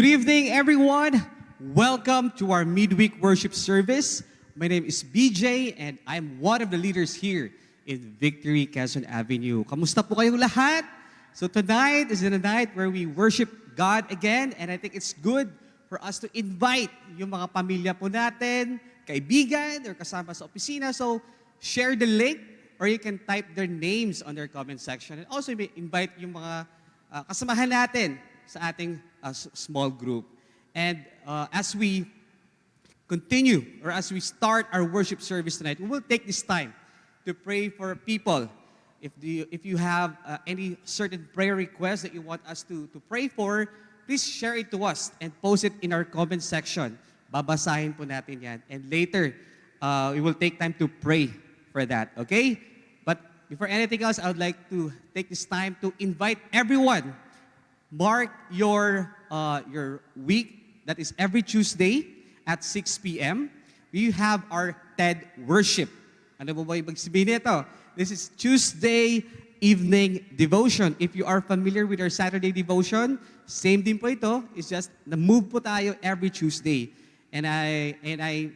Good evening, everyone. Welcome to our midweek worship service. My name is BJ and I'm one of the leaders here in Victory Quezon Avenue. Kamusta po kayong lahat? So tonight is the night where we worship God again and I think it's good for us to invite yung mga pamilya po natin, kaibigan, or kasama sa opisina. So share the link or you can type their names on their comment section. And also invite yung mga uh, kasamahan natin sa ating s- small group. And uh, as we continue or as we start our worship service tonight, we will take this time to pray for people. If, the, if you have uh, any certain prayer requests that you want us to, to pray for, please share it to us and post it in our comment section. Babasahin po natin yan. And later, uh, we will take time to pray for that, okay? But before anything else, I would like to take this time to invite everyone mark your uh, your week. That is every Tuesday at 6 p.m. We have our TED worship. Ano po ba ibig sabihin nito? This is Tuesday evening devotion. If you are familiar with our Saturday devotion, same din po ito. It's just na-move po tayo every Tuesday. And I and I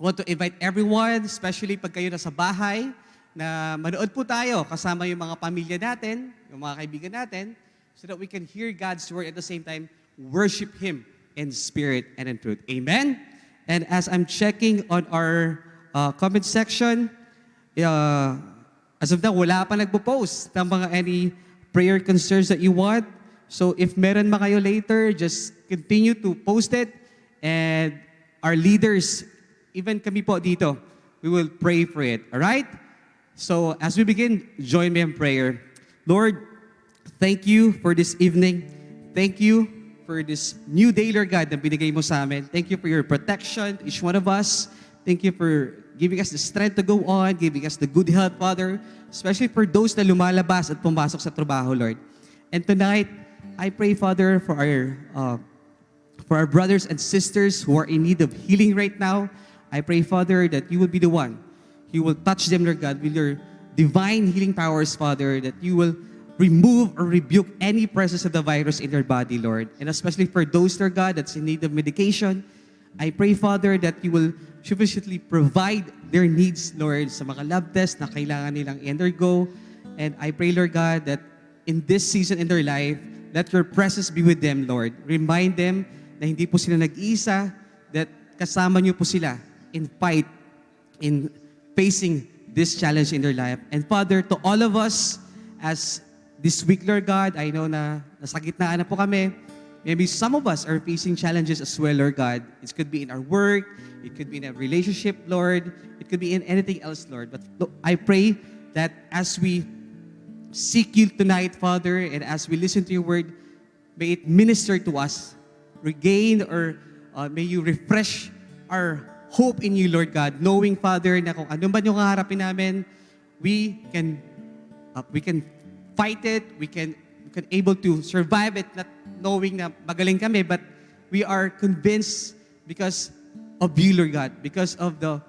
want to invite everyone, especially pag kayo nasa bahay, na manood po tayo kasama yung mga pamilya natin, yung mga kaibigan natin, so that we can hear God's word at the same time, worship Him in spirit and in truth. Amen? And as I'm checking on our uh, comment section, uh, as of now, wala pa nagpo-post ng mga any prayer concerns that you want. So if meron ma kayo later, just continue to post it. And our leaders, even kami po dito, we will pray for it. All right? So as we begin, join me in prayer. Lord, thank you for this evening. Thank you for this new day, Lord God, na binigay mo sa amin. Thank you for your protection, each one of us. Thank you for giving us the strength to go on, giving us the good health, Father, especially for those na lumalabas at pumasok sa trabaho, Lord. And tonight, I pray, Father, for our uh, for our brothers and sisters who are in need of healing right now. I pray, Father, that you will be the one. You will touch them, Lord God, with your divine healing powers, Father, that you will remove or rebuke any presence of the virus in their body, Lord. And especially for those, Lord God, that's in need of medication, I pray, Father, that you will sufficiently provide their needs, Lord, sa mga lab tests na kailangan nilang undergo. And I pray, Lord God, that in this season in their life, let your presence be with them, Lord. Remind them na hindi po sila nag-iisa, that kasama niyo po sila in fight, in facing this challenge in their life. And Father, to all of us, as this week, Lord God, I know na nasa gitnaan na po kami. Maybe some of us are facing challenges as well, Lord God. It could be in our work, it could be in a relationship, Lord. It could be in anything else, Lord. But Lord, I pray that as we seek you tonight, Father, and as we listen to your word, may it minister to us, regain or uh, may you refresh our hope in you, Lord God, knowing, Father, na kung ano ba yung kaharapin namin, we can uh, we can fight it, we can we can able to survive it, not knowing na magaling kami, but we are convinced because of you, Lord God, because of the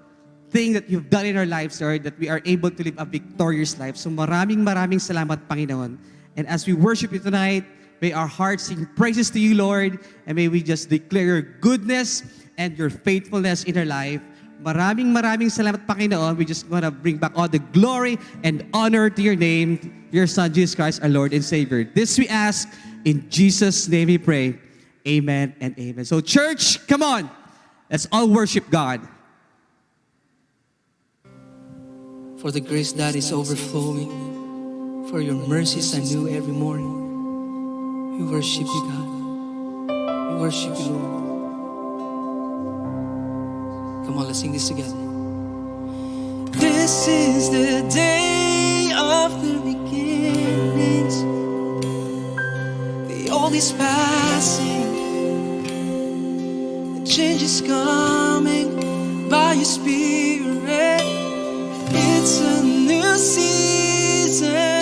thing that you've done in our lives, Lord, that we are able to live a victorious life. So maraming maraming salamat, Panginoon. And as we worship you tonight, may our hearts sing praises to you, Lord, and may we just declare your goodness and your faithfulness in our life. Maraming maraming salamat, Panginoon. We just want to bring back all the glory and honor to your name, your Son, Jesus Christ, our Lord and Savior. This we ask in Jesus' name we pray. Amen and amen. So church, come on. Let's all worship God. for the grace that is overflowing, for your mercies are new every morning. We worship you, God. We worship you, Lord. Come on, let's sing this together. This is the day of the beginnings. The old is passing, the change is coming by your spirit. It's a new season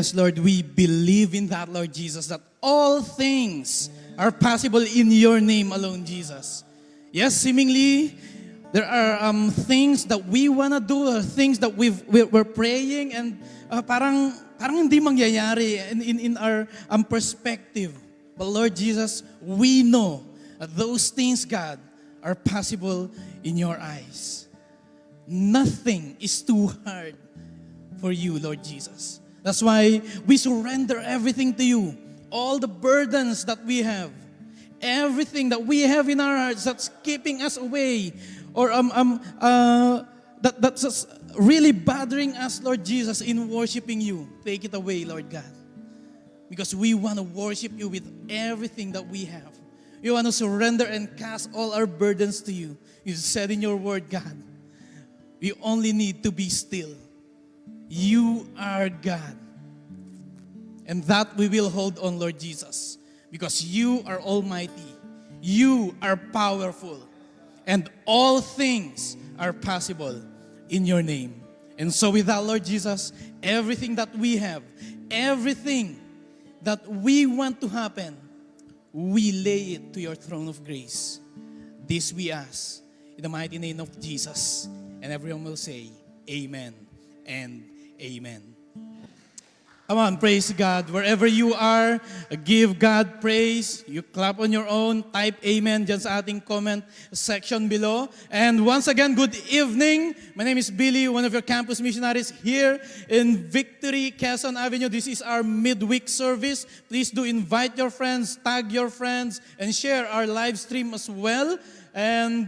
Yes, Lord, we believe in that, Lord Jesus, that all things are possible in your name alone, Jesus. Yes, seemingly there are um, things that we want to do, uh, things that we've, we're, we're praying, and uh, parang, parang hindi mangyayari in, in, in our um, perspective. But Lord Jesus, we know that those things, God, are possible in your eyes. Nothing is too hard for you, Lord Jesus. That's why we surrender everything to you. All the burdens that we have, everything that we have in our hearts that's keeping us away or um, um, uh, that, that's really bothering us, Lord Jesus, in worshiping you. Take it away, Lord God. Because we want to worship you with everything that we have. We want to surrender and cast all our burdens to you. You said in your word, God, we only need to be still. You are God. And that we will hold on, Lord Jesus, because you are almighty. You are powerful. And all things are possible in your name. And so, with that, Lord Jesus, everything that we have, everything that we want to happen, we lay it to your throne of grace. This we ask in the mighty name of Jesus. And everyone will say, Amen and Amen. Come on, praise God. Wherever you are, give God praise. You clap on your own, type amen dyan sa ating comment section below. And once again, good evening. My name is Billy, one of your campus missionaries here in Victory, Quezon Avenue. This is our midweek service. Please do invite your friends, tag your friends, and share our live stream as well. And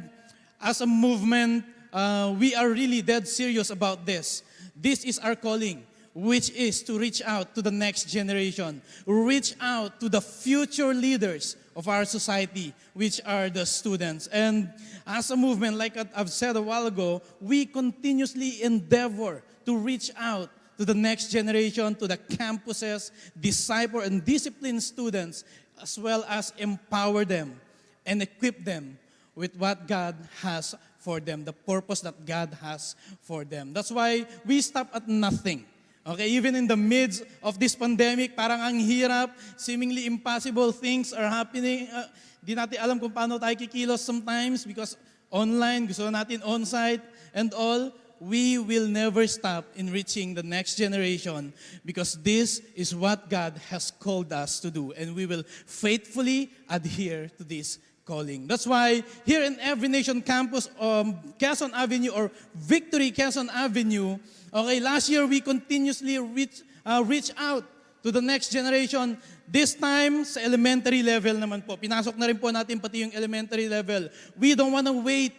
as a movement, uh, we are really dead serious about this. This is our calling, which is to reach out to the next generation, reach out to the future leaders of our society, which are the students. And as a movement, like I've said a while ago, we continuously endeavor to reach out to the next generation, to the campuses, disciple and discipline students, as well as empower them and equip them with what God has for them, the purpose that God has for them. That's why we stop at nothing. Okay, even in the midst of this pandemic, parang ang hirap, seemingly impossible things are happening. Uh, di natin alam kung paano tayo kikilos sometimes because online, gusto natin on-site and all. We will never stop in reaching the next generation because this is what God has called us to do and we will faithfully adhere to this calling. That's why here in Every Nation Campus, um, Quezon Avenue or Victory Quezon Avenue, okay, last year we continuously reach, uh, reach out to the next generation. This time sa elementary level naman po. Pinasok na rin po natin pati yung elementary level. We don't want to wait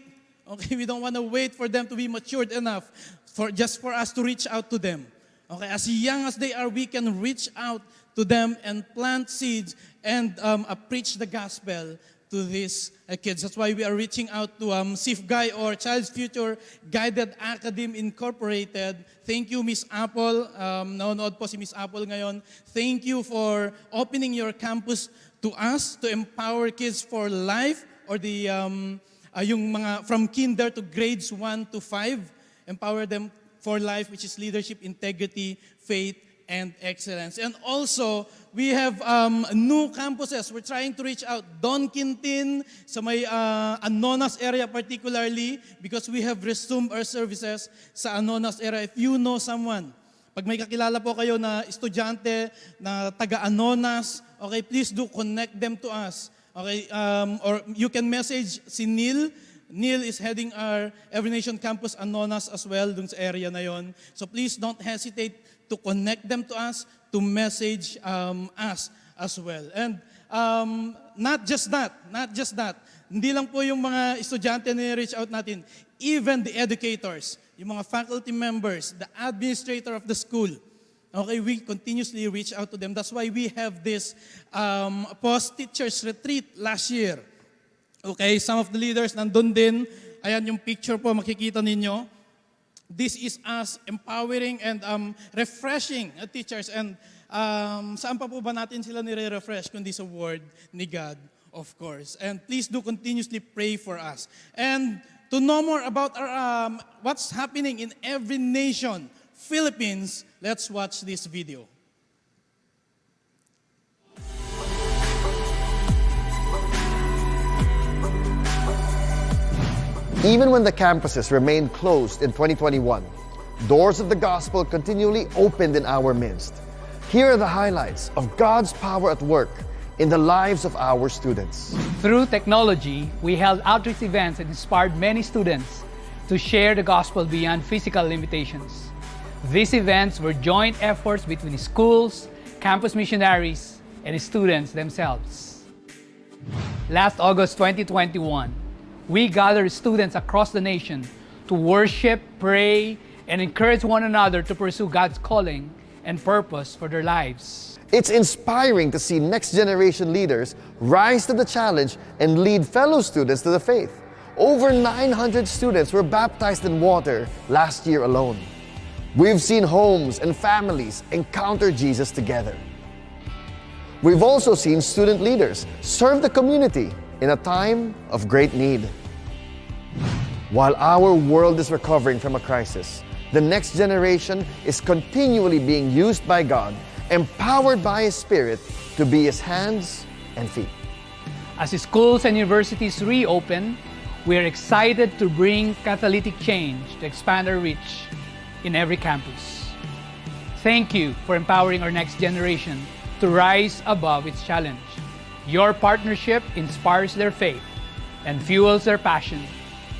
Okay, we don't want to wait for them to be matured enough for just for us to reach out to them. Okay, as young as they are, we can reach out to them and plant seeds and um, uh, preach the gospel to these uh, kids. That's why we are reaching out to um, SIF Guy or Child's Future Guided Academy Incorporated. Thank you, Miss Apple. Um, nanonood po si Miss Apple ngayon. Thank you for opening your campus to us to empower kids for life or the um, uh, yung mga from kinder to grades 1 to 5, empower them for life, which is leadership, integrity, faith, and excellence. And also, we have um, new campuses. We're trying to reach out. Don Quintin, sa may uh, Anonas area particularly, because we have resumed our services sa Anonas area. If you know someone, pag may kakilala po kayo na estudyante na taga-Anonas, okay, please do connect them to us. Okay, um, or you can message si Neil. Neil is heading our Every Nation Campus Anonas as well dun sa area na yon. So please don't hesitate to connect them to us, to message um, us as well. And um, not just that, not just that. Hindi lang po yung mga estudyante na reach out natin, even the educators, yung mga faculty members, the administrator of the school, Okay, we continuously reach out to them. That's why we have this um, post-teachers retreat last year. Okay, some of the leaders nandun din. Ayan yung picture po, makikita ninyo. This is us empowering and um, refreshing uh, teachers. And um, saan pa po ba natin sila nire-refresh kundi sa word ni God, of course. And please do continuously pray for us. And to know more about our, um, what's happening in every nation, Philippines, let's watch this video. Even when the campuses remained closed in 2021, doors of the gospel continually opened in our midst. Here are the highlights of God's power at work in the lives of our students. Through technology, we held outreach events that inspired many students to share the gospel beyond physical limitations. These events were joint efforts between schools, campus missionaries, and students themselves. Last August 2021, we gather students across the nation to worship, pray, and encourage one another to pursue God's calling and purpose for their lives. It's inspiring to see next generation leaders rise to the challenge and lead fellow students to the faith. Over 900 students were baptized in water last year alone. We've seen homes and families encounter Jesus together. We've also seen student leaders serve the community in a time of great need. While our world is recovering from a crisis, the next generation is continually being used by God, empowered by His Spirit to be His hands and feet. As schools and universities reopen, we are excited to bring catalytic change to expand our reach in every campus. Thank you for empowering our next generation to rise above its challenge. Your partnership inspires their faith and fuels their passion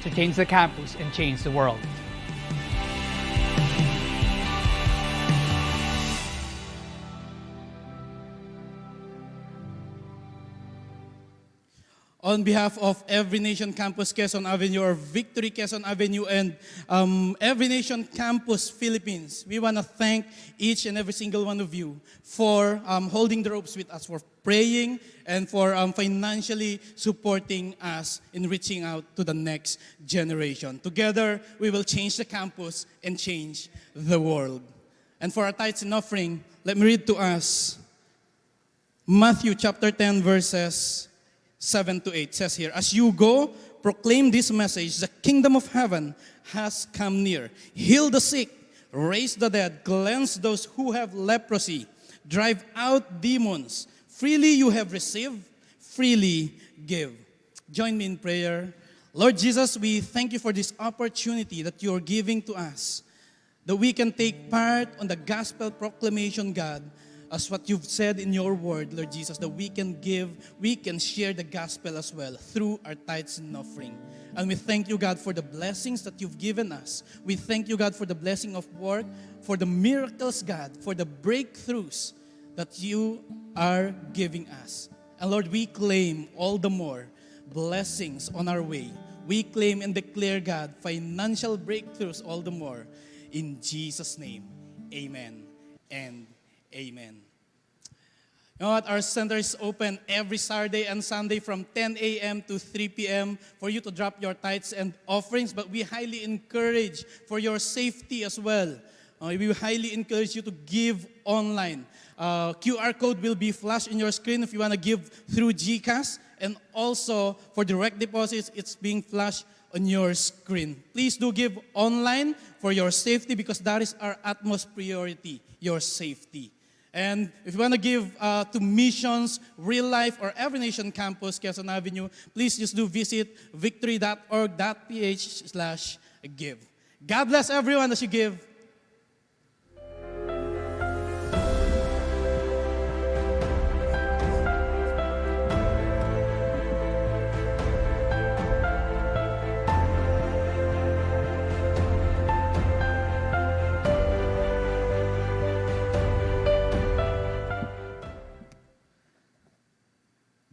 to change the campus and change the world. on behalf of Every Nation Campus Quezon Avenue or Victory Quezon Avenue and um, Every Nation Campus Philippines, we want to thank each and every single one of you for um, holding the ropes with us, for praying, and for um, financially supporting us in reaching out to the next generation. Together, we will change the campus and change the world. And for our tithes and offering, let me read to us Matthew chapter 10, verses 7 to 8 says here, As you go, proclaim this message the kingdom of heaven has come near. Heal the sick, raise the dead, cleanse those who have leprosy, drive out demons. Freely you have received, freely give. Join me in prayer. Lord Jesus, we thank you for this opportunity that you are giving to us that we can take part on the gospel proclamation, God, as what you've said in your word, Lord Jesus, that we can give, we can share the gospel as well through our tithes and offering. And we thank you, God, for the blessings that you've given us. We thank you, God, for the blessing of work, for the miracles, God, for the breakthroughs that you are giving us. And Lord, we claim all the more blessings on our way. We claim and declare, God, financial breakthroughs all the more. In Jesus' name, amen and amen. You know what? Our center is open every Saturday and Sunday from 10 a.m. to 3 p.m. for you to drop your tithes and offerings, but we highly encourage for your safety as well. Uh, we highly encourage you to give online. Uh, QR code will be flashed in your screen if you want to give through GCash. And also for direct deposits, it's being flashed on your screen. Please do give online for your safety because that is our utmost priority, your safety. And if you want to give uh, to missions, real life, or every nation campus, Quezon Avenue, please just do visit victory.org.ph slash give. God bless everyone as you give.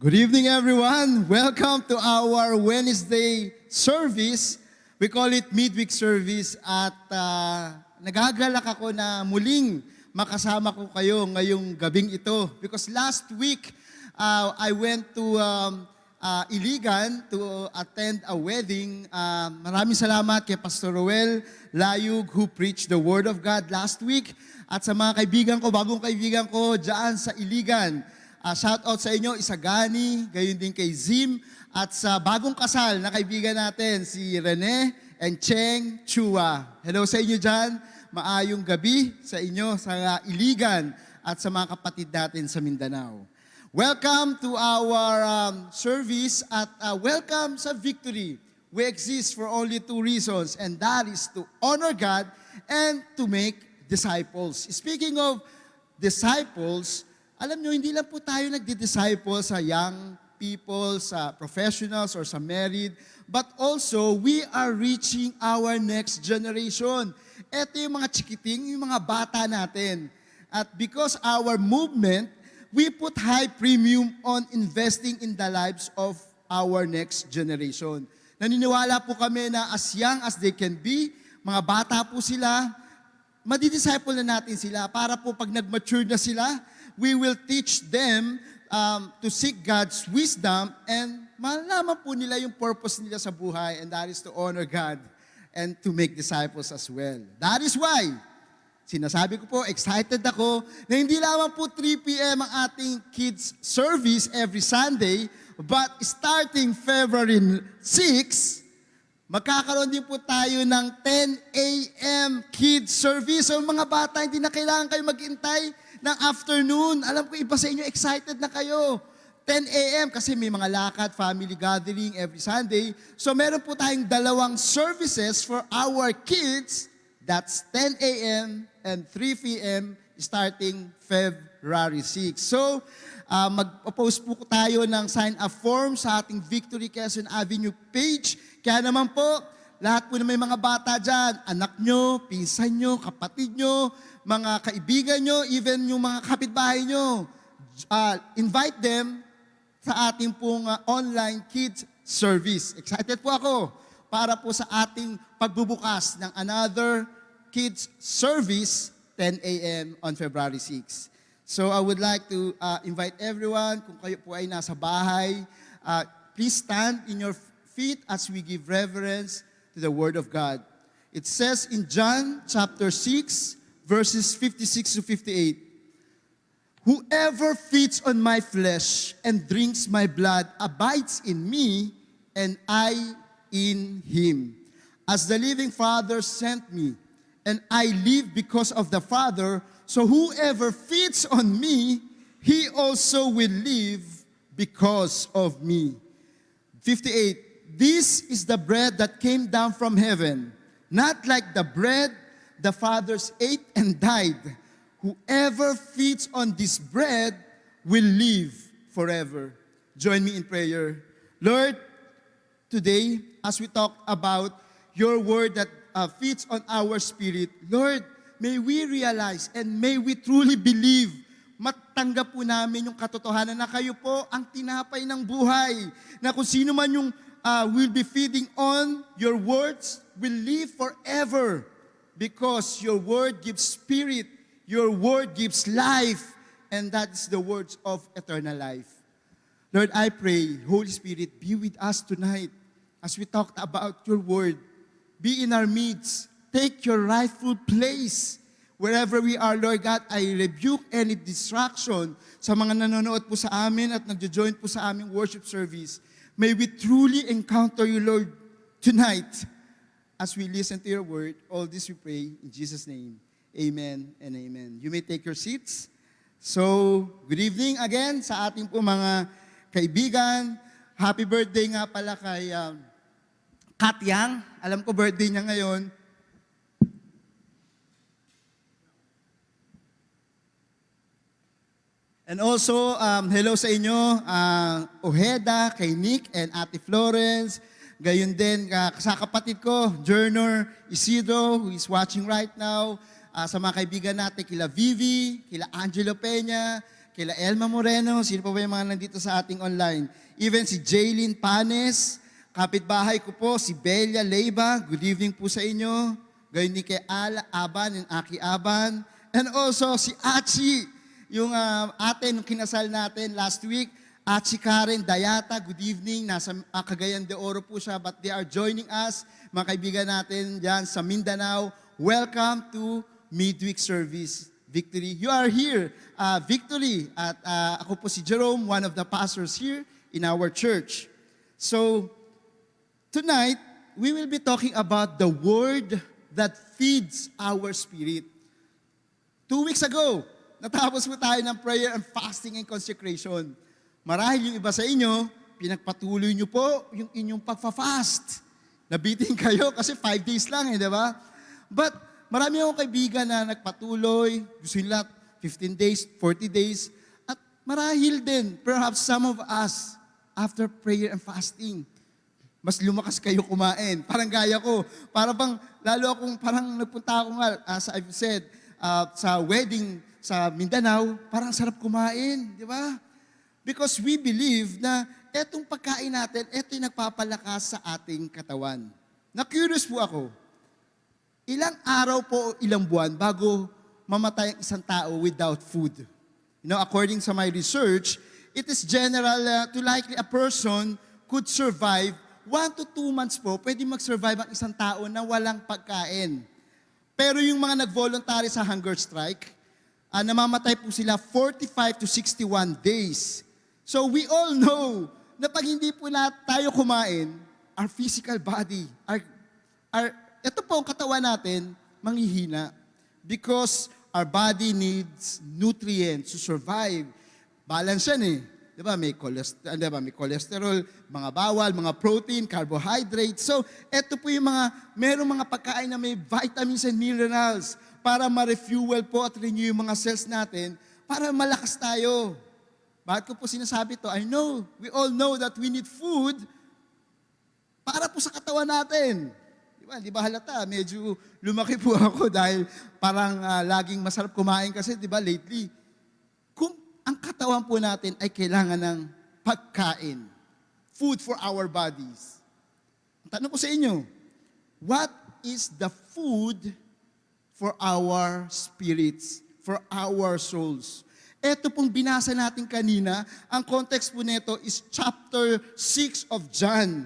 Good evening, everyone. Welcome to our Wednesday service. We call it midweek service at uh, nagagalak ako na muling makasama ko kayo ngayong gabing ito. Because last week, uh, I went to um, uh, Iligan to attend a wedding. Uh, maraming salamat kay Pastor Roel Layug who preached the Word of God last week. At sa mga kaibigan ko, bagong kaibigan ko dyan sa Iligan. Uh, shout out sa inyo, Isagani, gayon din kay Zim, at sa bagong kasal na kaibigan natin, si Rene and Cheng Chua. Hello sa inyo dyan, maayong gabi sa inyo sa Iligan at sa mga kapatid natin sa Mindanao. Welcome to our um, service at uh, welcome sa Victory. We exist for only two reasons and that is to honor God and to make disciples. Speaking of disciples, alam nyo, hindi lang po tayo nagdi-disciple sa young people, sa professionals, or sa married, but also we are reaching our next generation. Ito yung mga chikiting, yung mga bata natin. At because our movement, we put high premium on investing in the lives of our next generation. Naniniwala po kami na as young as they can be, mga bata po sila, madidisciple na natin sila para po pag nag-mature na sila, we will teach them um, to seek God's wisdom and malaman po nila yung purpose nila sa buhay and that is to honor God and to make disciples as well. That is why, sinasabi ko po, excited ako na hindi lamang po 3 p.m. ang ating kids service every Sunday, but starting February 6, magkakaroon din po tayo ng 10 a.m. kids service. So mga bata, hindi na kailangan kayo maghintay ng afternoon. Alam ko, iba sa inyo, excited na kayo. 10 a.m. kasi may mga lakad, family gathering every Sunday. So meron po tayong dalawang services for our kids. That's 10 a.m. and 3 p.m. starting February 6. So, uh, mag-post po tayo ng sign-up form sa ating Victory Quezon Avenue page. Kaya naman po, lahat po na may mga bata dyan, anak nyo, pinsan nyo, kapatid nyo, mga kaibigan nyo, even yung mga kapitbahay nyo, uh, invite them sa ating pong ah, online kids service. Excited po ako para po sa ating pagbubukas ng another kids service 10 a.m. on February 6. So I would like to uh, invite everyone, kung kayo po ay nasa bahay, uh, please stand in your feet as we give reverence to the Word of God. It says in John chapter 6, verses 56 to 58, Whoever feeds on my flesh and drinks my blood abides in me, and I in him. As the living Father sent me, and I live because of the Father, so whoever feeds on me, he also will live because of me. 58. This is the bread that came down from heaven, not like the bread the fathers ate and died. Whoever feeds on this bread will live forever. Join me in prayer. Lord, today, as we talk about your word that uh, feeds on our spirit, Lord, may we realize and may we truly believe matanggap po namin yung katotohanan na kayo po ang tinapay ng buhay. Na kung sino man yung uh, will be feeding on your words will live forever because your word gives spirit, your word gives life, and that's the words of eternal life. Lord, I pray, Holy Spirit, be with us tonight as we talked about your word. Be in our midst. Take your rightful place. Wherever we are, Lord God, I rebuke any distraction sa mga nanonood po sa amin at nagjo-join po sa aming worship service. May we truly encounter you, Lord, tonight as we listen to your word. All this we pray in Jesus' name. Amen and amen. You may take your seats. So, good evening again sa ating po mga kaibigan. Happy birthday nga pala kay um, Kat Yang. Alam ko birthday niya ngayon. And also, um, hello sa inyo, uh, Ojeda, kay Nick and Ate Florence. Gayon din uh, sa kapatid ko, Journor Isidro, who is watching right now. Uh, sa mga kaibigan natin, kila Vivi, kila Angelo Peña, kila Elma Moreno, sino pa ba yung mga nandito sa ating online? Even si Jaylin Panes, kapitbahay ko po, si Belia Leiba, good evening po sa inyo. Gayon din kay Ala Aban and Aki Aban. And also si Achi, yung uh, ate nung kinasal natin last week, at si Karen Dayata, good evening, nasa uh, Cagayan de Oro po siya, but they are joining us, mga kaibigan natin dyan sa Mindanao. Welcome to Midweek Service Victory. You are here, uh, Victory, at uh, ako po si Jerome, one of the pastors here in our church. So, tonight, we will be talking about the word that feeds our spirit. Two weeks ago, natapos po tayo ng prayer and fasting and consecration. Marahil yung iba sa inyo, pinagpatuloy nyo po yung inyong pagfa-fast. Nabitin kayo kasi five days lang eh, di ba? But marami akong kaibigan na nagpatuloy, gusto nila 15 days, 40 days, at marahil din, perhaps some of us, after prayer and fasting, mas lumakas kayo kumain. Parang gaya ko. Para bang, lalo akong parang nagpunta ako nga, as I've said, uh, sa wedding sa Mindanao, parang sarap kumain, di ba? Because we believe na etong pagkain natin, eto yung nagpapalakas sa ating katawan. Na-curious po ako, ilang araw po o ilang buwan bago mamatay ang isang tao without food? You know, according sa my research, it is general uh, to likely a person could survive one to two months po, pwede mag-survive ang isang tao na walang pagkain. Pero yung mga nag-voluntary sa hunger strike, uh, namamatay po sila 45 to 61 days. So we all know na pag hindi po na tayo kumain, our physical body, our, our, ito po ang katawan natin, manghihina. Because our body needs nutrients to survive. Balance yan eh. Di ba? May, cholesterol, di ba? may cholesterol, mga bawal, mga protein, carbohydrates. So, ito po yung mga, merong mga pagkain na may vitamins and minerals para ma-refuel po at renew yung mga cells natin para malakas tayo. Bakit ko po sinasabi to? I know, we all know that we need food para po sa katawan natin. Di ba, di ba halata? Medyo lumaki po ako dahil parang uh, laging masarap kumain kasi, di ba, lately. Kung ang katawan po natin ay kailangan ng pagkain. Food for our bodies. Tanong ko sa inyo, what is the food for our spirits, for our souls? Ito pong binasa natin kanina, ang context po nito is chapter 6 of John.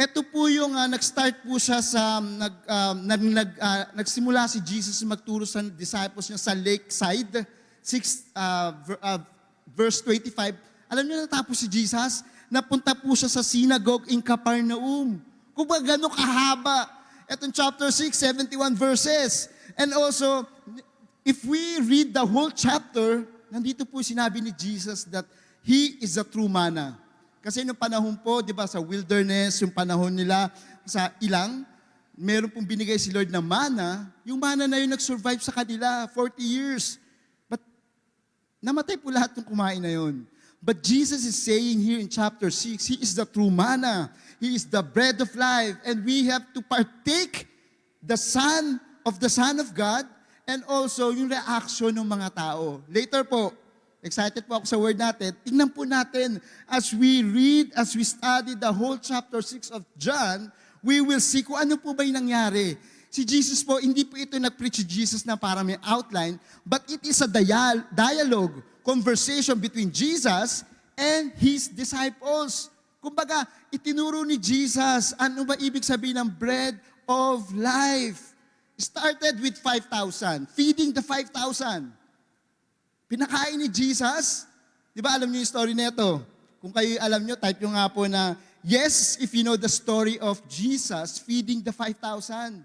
Ito po yung ah, nag-start po siya sa nag um, nag, nag ah, nagsimula si Jesus magturo sa disciples niya sa lakeside 6 uh, ver- ah, verse 25. Alam niyo natapos si Jesus, napunta po siya sa synagogue in Capernaum. Kung ba gano'n kahaba. Itong chapter 6, 71 verses. And also, if we read the whole chapter, nandito po sinabi ni Jesus that He is the true manna. Kasi nung panahon po, di ba, sa wilderness, yung panahon nila sa ilang, meron pong binigay si Lord na mana, yung mana na yun nag-survive sa kanila 40 years. But namatay po lahat ng kumain na yun. But Jesus is saying here in chapter 6, He is the true manna. He is the bread of life. And we have to partake the Son of the Son of God and also yung reaction ng mga tao. Later po, excited po ako sa word natin, tingnan po natin as we read, as we study the whole chapter 6 of John, we will see kung ano po ba yung nangyari. Si Jesus po, hindi po ito nag-preach si Jesus na para may outline, but it is a dial- dialogue, conversation between Jesus and His disciples. Kumbaga, itinuro ni Jesus, ano ba ibig sabihin ng bread of life? Started with 5,000, feeding the 5,000. Pinakain ni Jesus. Di ba alam niyo yung story nito? Kung kayo alam niyo, type nyo nga po na, yes, if you know the story of Jesus feeding the 5,000.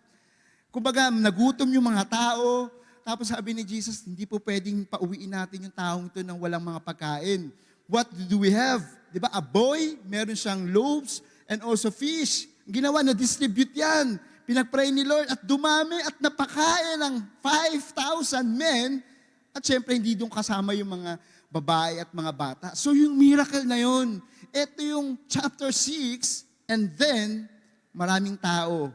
Kumbaga, nagutom yung mga tao, tapos sabi ni Jesus, hindi po pwedeng pauwiin natin yung taong ito ng walang mga pagkain. What do we have? Di ba? A boy, meron siyang loaves and also fish. Ginawa, na-distribute yan. Pinagpray ni Lord at dumami at napakain ng 5,000 men at syempre, hindi doon kasama yung mga babae at mga bata. So yung miracle na yun, ito yung chapter 6, and then, maraming tao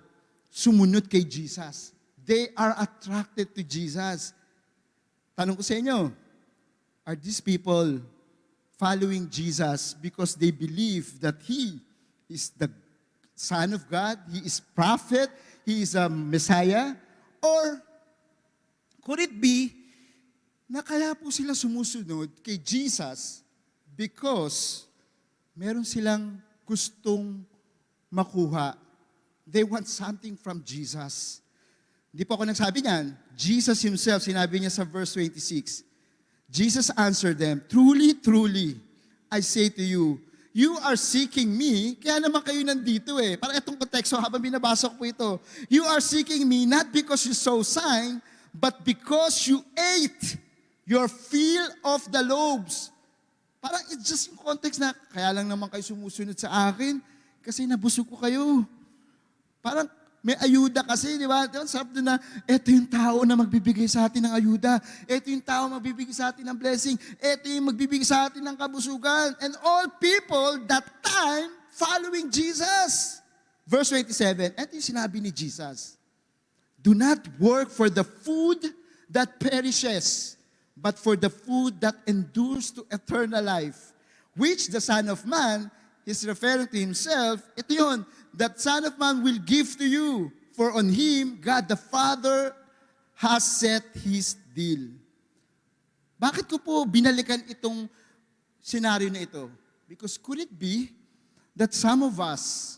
sumunod kay Jesus. They are attracted to Jesus. Tanong ko sa inyo, are these people following Jesus because they believe that He is the Son of God, He is prophet, He is a Messiah? Or could it be na kaya po sila sumusunod kay Jesus because meron silang gustong makuha. They want something from Jesus. Hindi po ako nagsabi niyan. Jesus himself, sinabi niya sa verse 26, Jesus answered them, Truly, truly, I say to you, you are seeking me, kaya naman kayo nandito eh. Para itong konteksto habang binabasa ko po ito. You are seeking me not because you saw sign, but because you ate your fill of the loaves. Parang it's just yung context na, kaya lang naman kayo sumusunod sa akin, kasi nabusog ko kayo. Parang may ayuda kasi, di ba? Sarap doon na, eto yung tao na magbibigay sa atin ng ayuda. Eto yung tao magbibigay sa atin ng blessing. Eto yung magbibigay sa atin ng kabusugan. And all people that time following Jesus. Verse 27, eto yung sinabi ni Jesus. Do not work for the food that perishes, but for the food that endures to eternal life, which the Son of Man is referring to himself. Ito yun, that Son of Man will give to you, for on him God the Father has set his deal. Bakit ko po binalikan itong senaryo na ito? Because could it be that some of us,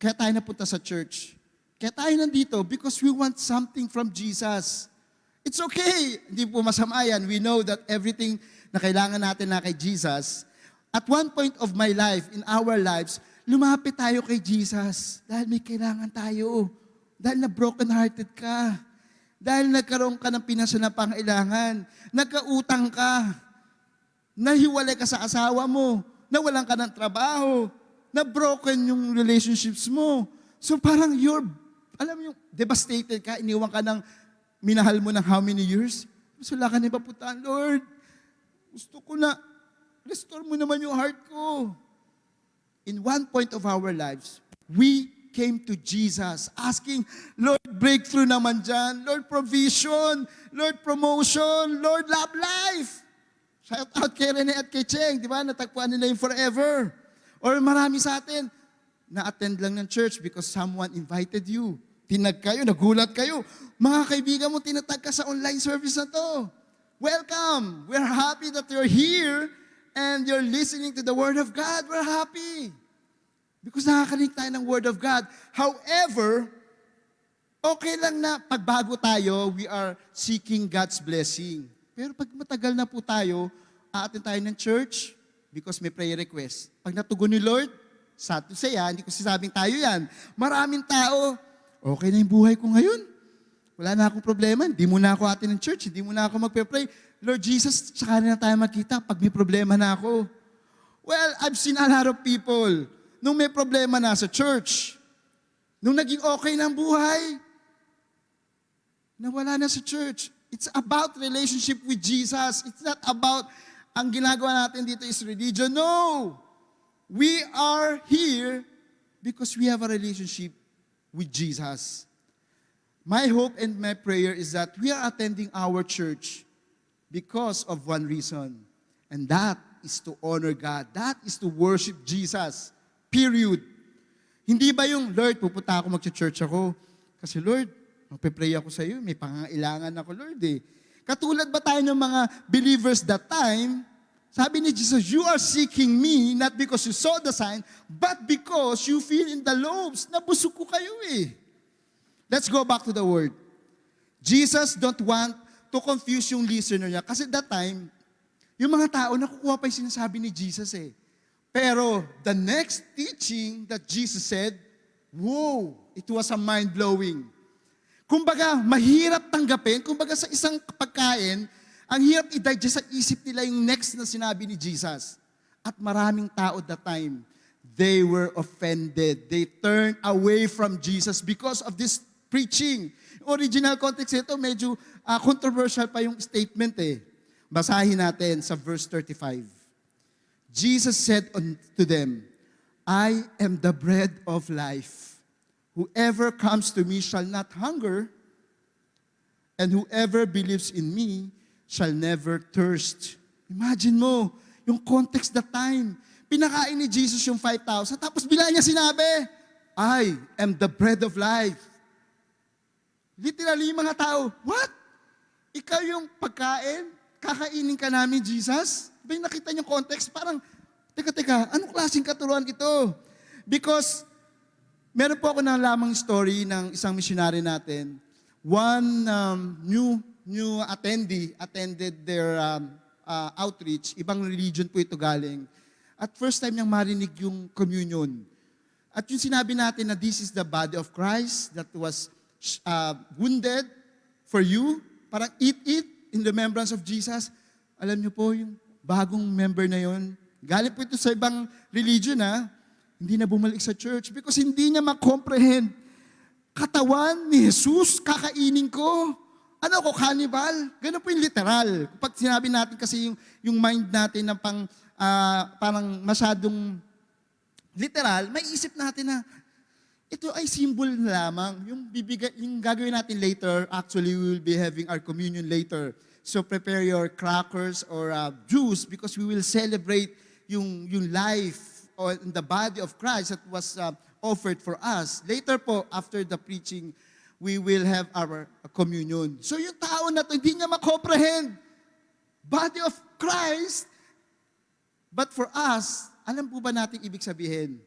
kaya tayo napunta sa church, kaya tayo nandito because we want something from Jesus. It's okay. Hindi po masama yan. We know that everything na kailangan natin na kay Jesus, at one point of my life, in our lives, lumapit tayo kay Jesus dahil may kailangan tayo. Dahil na broken-hearted ka. Dahil nagkaroon ka ng pinasa na pangailangan. Nagkautang ka. Nahiwalay ka sa asawa mo. Nawalan ka ng trabaho. Na broken yung relationships mo. So parang you're, alam yung devastated ka, iniwan ka ng minahal mo ng how many years? Wala ka na ipapuntahan, Lord. Gusto ko na, restore mo naman yung heart ko. In one point of our lives, we came to Jesus asking, Lord, breakthrough naman dyan. Lord, provision. Lord, promotion. Lord, love life. Shout out kay Rene at kay Cheng, di ba? Natagpuan nila yung forever. Or marami sa atin, na-attend lang ng church because someone invited you. Tinag kayo, nagulat kayo. Mga kaibigan mo, tinatag ka sa online service na to. Welcome! We're happy that you're here and you're listening to the Word of God. We're happy. Because nakakarinig tayo ng Word of God. However, okay lang na pagbago tayo, we are seeking God's blessing. Pero pag matagal na po tayo, aatin tayo ng church because may prayer request. Pag natugon ni Lord, sad to say, ah, hindi ko sasabing tayo yan. Maraming tao, okay na yung buhay ko ngayon. Wala na akong problema. Hindi mo na ako atin ng church. Hindi mo na ako magpe-pray. Lord Jesus, tsaka na tayo makita pag may problema na ako. Well, I've seen a lot of people nung may problema na sa church, nung naging okay ang buhay, nawala na sa church. It's about relationship with Jesus. It's not about ang ginagawa natin dito is religion. No! We are here because we have a relationship with Jesus. My hope and my prayer is that we are attending our church because of one reason. And that is to honor God. That is to worship Jesus. Period. Hindi ba yung, Lord, pupunta ako mag-church ako. Kasi Lord, magpe-pray ako sa iyo, may pangailangan ako, Lord eh. Katulad ba tayo ng mga believers that time, sabi ni Jesus, you are seeking me not because you saw the sign, but because you feel in the lobes. Nabusog ko kayo eh. Let's go back to the word. Jesus don't want to confuse yung listener niya. Kasi that time, yung mga tao, nakukuha pa yung sinasabi ni Jesus eh. Pero the next teaching that Jesus said, whoa, it was a mind-blowing. Kumbaga, mahirap tanggapin. Kumbaga sa isang pagkain, ang hirap i-digest sa isip nila yung next na sinabi ni Jesus. At maraming tao that time, they were offended. They turned away from Jesus because of this preaching. Original context ito, medyo ah, controversial pa yung statement eh. Basahin natin sa verse 35. Jesus said unto them, I am the bread of life. Whoever comes to me shall not hunger, and whoever believes in me shall never thirst. Imagine mo, yung context that time. Pinakain ni Jesus yung 5,000, tapos bila niya sinabi, I am the bread of life. Literally, mga tao, what? Ikaw yung pagkain? Kakainin ka namin, Jesus? Ba nakita niyo context? Parang, teka, teka, anong klaseng katuruan ito? Because, meron po ako na lamang story ng isang missionary natin. One um, new new attendee attended their um, uh, outreach. Ibang religion po ito galing. At first time niyang marinig yung communion. At yung sinabi natin na this is the body of Christ that was uh, wounded for you. Parang eat it in remembrance of Jesus. Alam niyo po, yung bagong member na yon, galing po ito sa ibang religion ha, hindi na bumalik sa church because hindi niya makomprehend. Katawan ni Jesus, kakainin ko. Ano ko, cannibal? Ganun po yung literal. Kapag sinabi natin kasi yung, yung mind natin na pang, ah, parang masyadong literal, may isip natin na ito ay symbol lamang. Yung, bibigay, yung gagawin natin later, actually we will be having our communion later. So prepare your crackers or uh, juice because we will celebrate yung, yung life or the body of Christ that was uh, offered for us. Later po, after the preaching, we will have our communion. So yung tao na to, hindi niya makomprehend. Body of Christ. But for us, alam po ba natin ibig sabihin?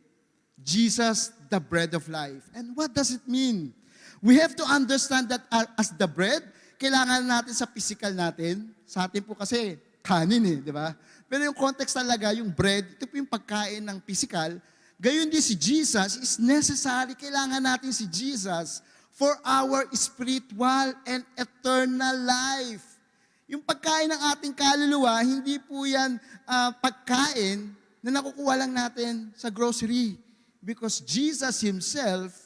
Jesus, the bread of life. And what does it mean? We have to understand that uh, as the bread, kailangan natin sa physical natin. Sa atin po kasi, kanin eh, di ba? Pero yung context talaga, yung bread, ito po yung pagkain ng physical. Gayon din si Jesus is necessary. Kailangan natin si Jesus for our spiritual and eternal life. Yung pagkain ng ating kaluluwa, hindi po yan ah, pagkain na nakukuha lang natin sa grocery. Because Jesus Himself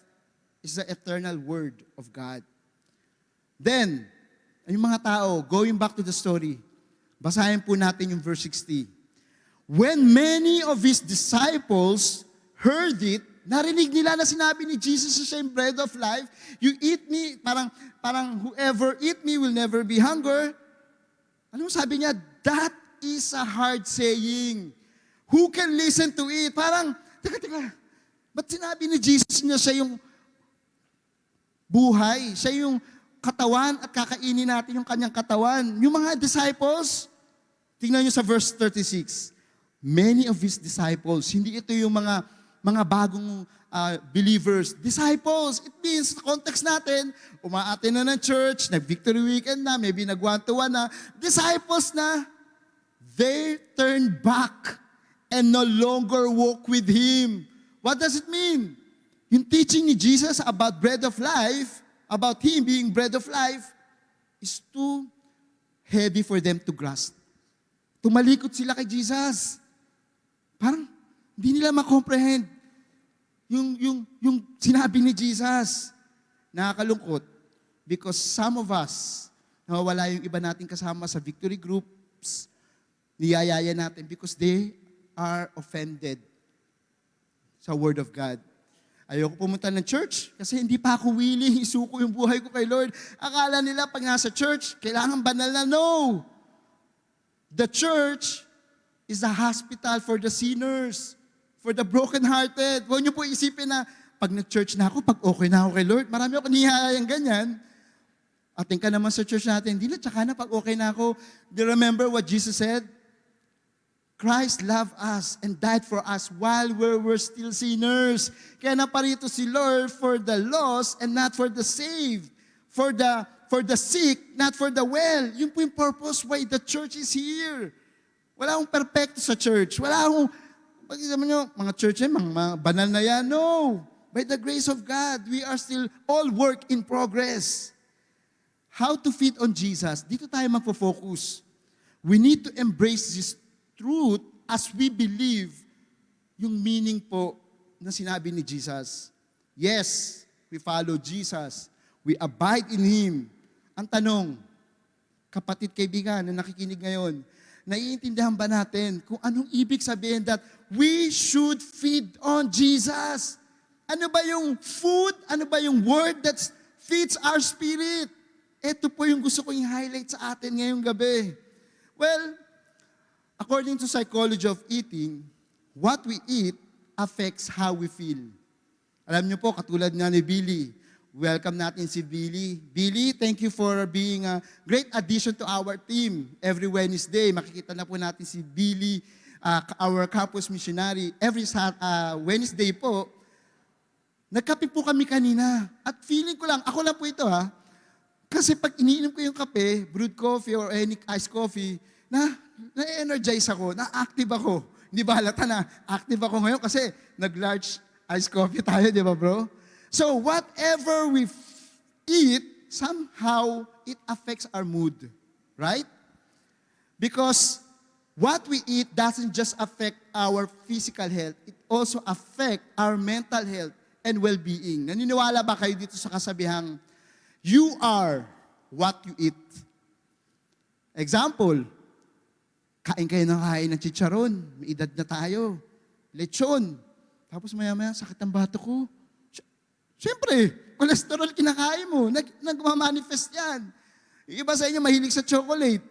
is the eternal Word of God. Then, yung mga tao, going back to the story, basahin po natin yung verse 60. When many of His disciples heard it, narinig nila na sinabi ni Jesus sa same bread of life, you eat me, parang, parang whoever eat me will never be hunger. Ano sabi niya? That is a hard saying. Who can listen to it? Parang, teka, teka, ba't sinabi ni Jesus niya siya yung buhay? Siya yung katawan at kakainin natin yung kanyang katawan. Yung mga disciples, tingnan niyo sa verse 36. Many of his disciples, hindi ito yung mga mga bagong uh, believers, disciples. It means, sa context natin, umaate na ng church, nag-victory weekend na, maybe nag-one-to-one na, disciples na, they turned back and no longer walk with Him. What does it mean? Yung teaching ni Jesus about bread of life, about Him being bread of life, is too heavy for them to grasp. Tumalikot sila kay Jesus. Parang hindi nila makomprehend yung, yung, yung sinabi ni Jesus. Nakakalungkot because some of us, nawawala yung iba nating kasama sa victory groups, niyayaya natin because they are offended sa Word of God. Ayoko pumunta ng church kasi hindi pa ako willing isuko yung buhay ko kay Lord. Akala nila pag nasa church, kailangan banal na. No! The church is a hospital for the sinners, for the brokenhearted. Huwag niyo po isipin na pag nag-church na ako, pag okay na ako kay Lord, marami ako nihayang ganyan. Ating ka naman sa church natin, hindi na, tsaka na pag okay na ako. Do you remember what Jesus said? Christ loved us and died for us while we were still sinners. Kaya naparito si Lord for the lost and not for the saved. For the for the sick, not for the well. Yun po yung purpose why the church is here. Wala akong perfecto sa church. Wala akong, pag sabi nyo, mga church eh, mga, mga banal na yan. No. By the grace of God, we are still all work in progress. How to feed on Jesus? Dito tayo magpo-focus. We need to embrace this truth as we believe yung meaning po na sinabi ni Jesus. Yes, we follow Jesus. We abide in Him. Ang tanong, kapatid kaibigan na nakikinig ngayon, naiintindihan ba natin kung anong ibig sabihin that we should feed on Jesus? Ano ba yung food? Ano ba yung word that feeds our spirit? Ito po yung gusto kong i-highlight sa atin ngayong gabi. Well, according to psychology of eating, what we eat affects how we feel. Alam niyo po, katulad nga ni Billy, welcome natin si Billy. Billy, thank you for being a great addition to our team. Every Wednesday, makikita na po natin si Billy, uh, our campus missionary. Every uh, Wednesday po, nagkape po kami kanina. At feeling ko lang, ako lang po ito ha, kasi pag iniinom ko yung kape, brewed coffee or any iced coffee, na na-energize ako, na-active ako. Hindi ba halata na active ako ngayon kasi nag-large iced coffee tayo, di ba bro? So whatever we eat, somehow it affects our mood. Right? Because what we eat doesn't just affect our physical health, it also affect our mental health and well-being. Naniniwala ba kayo dito sa kasabihang, you are what you eat? Example, kain kayo ng kain ng chicharon, may edad na tayo, lechon, tapos maya-maya, sakit ang bato ko. Siyempre, cholesterol kinakain mo, nag, nagmamanifest yan. Yung iba sa inyo mahilig sa chocolate.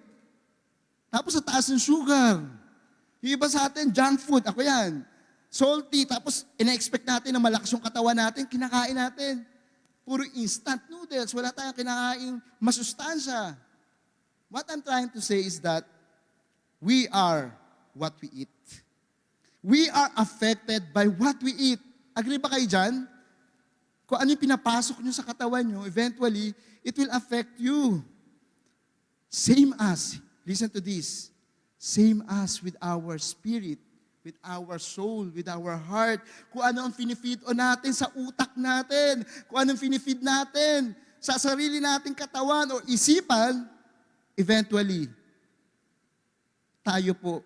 Tapos sa taas ng sugar. Yung iba sa atin, junk food, ako yan. Salty, tapos ina-expect natin na malakas yung katawan natin, kinakain natin. Puro instant noodles, wala tayong kinakain masustansya. What I'm trying to say is that we are what we eat. We are affected by what we eat. Agree ba kayo dyan? Kung ano yung pinapasok nyo sa katawan nyo, eventually, it will affect you. Same as, listen to this, same as with our spirit, with our soul, with our heart. Kung ano ang finifeed o natin sa utak natin, kung anong finifeed natin sa sarili nating katawan o isipan, eventually, tayo po,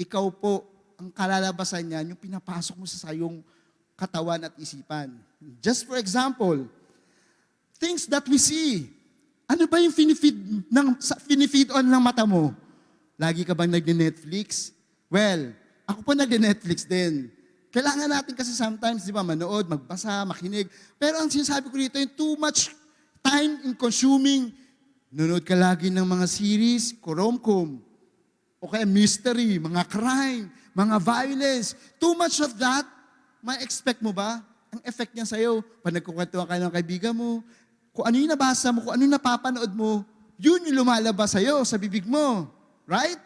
ikaw po, ang kalalabasan niyan, yung pinapasok mo sa sayong katawan at isipan. Just for example, things that we see. Ano ba yung finifeed, ng, sa, finifeed on ng mata mo? Lagi ka bang nag-Netflix? Well, ako po nag-Netflix din. Kailangan natin kasi sometimes, di ba, manood, magbasa, makinig. Pero ang sinasabi ko dito, yung too much time in consuming, nanonood ka lagi ng mga series, koromkom, o kaya mystery, mga crime, mga violence. Too much of that, may expect mo ba? Ang effect niya sa'yo, pag nagkukwentuhan ka ng kaibigan mo, kung ano yung nabasa mo, kung ano yung napapanood mo, yun yung lumalabas sa'yo sa bibig mo. Right?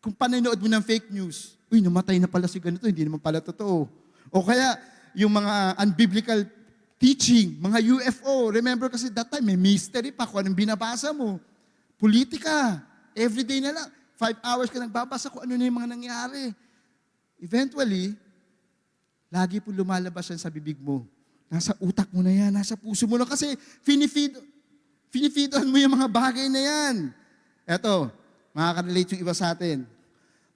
Kung pananood mo ng fake news, uy, namatay na pala si ganito, hindi naman pala totoo. O kaya, yung mga unbiblical teaching, mga UFO. Remember kasi that time, may mystery pa kung anong binabasa mo. Politika. Everyday na lang. Five hours ka nagbabasa kung ano na yung mga nangyari. Eventually, lagi po lumalabas yan sa bibig mo. Nasa utak mo na yan, nasa puso mo na kasi finifeed, finifeedon mo yung mga bagay na yan. Eto, makaka-relate yung iba sa atin.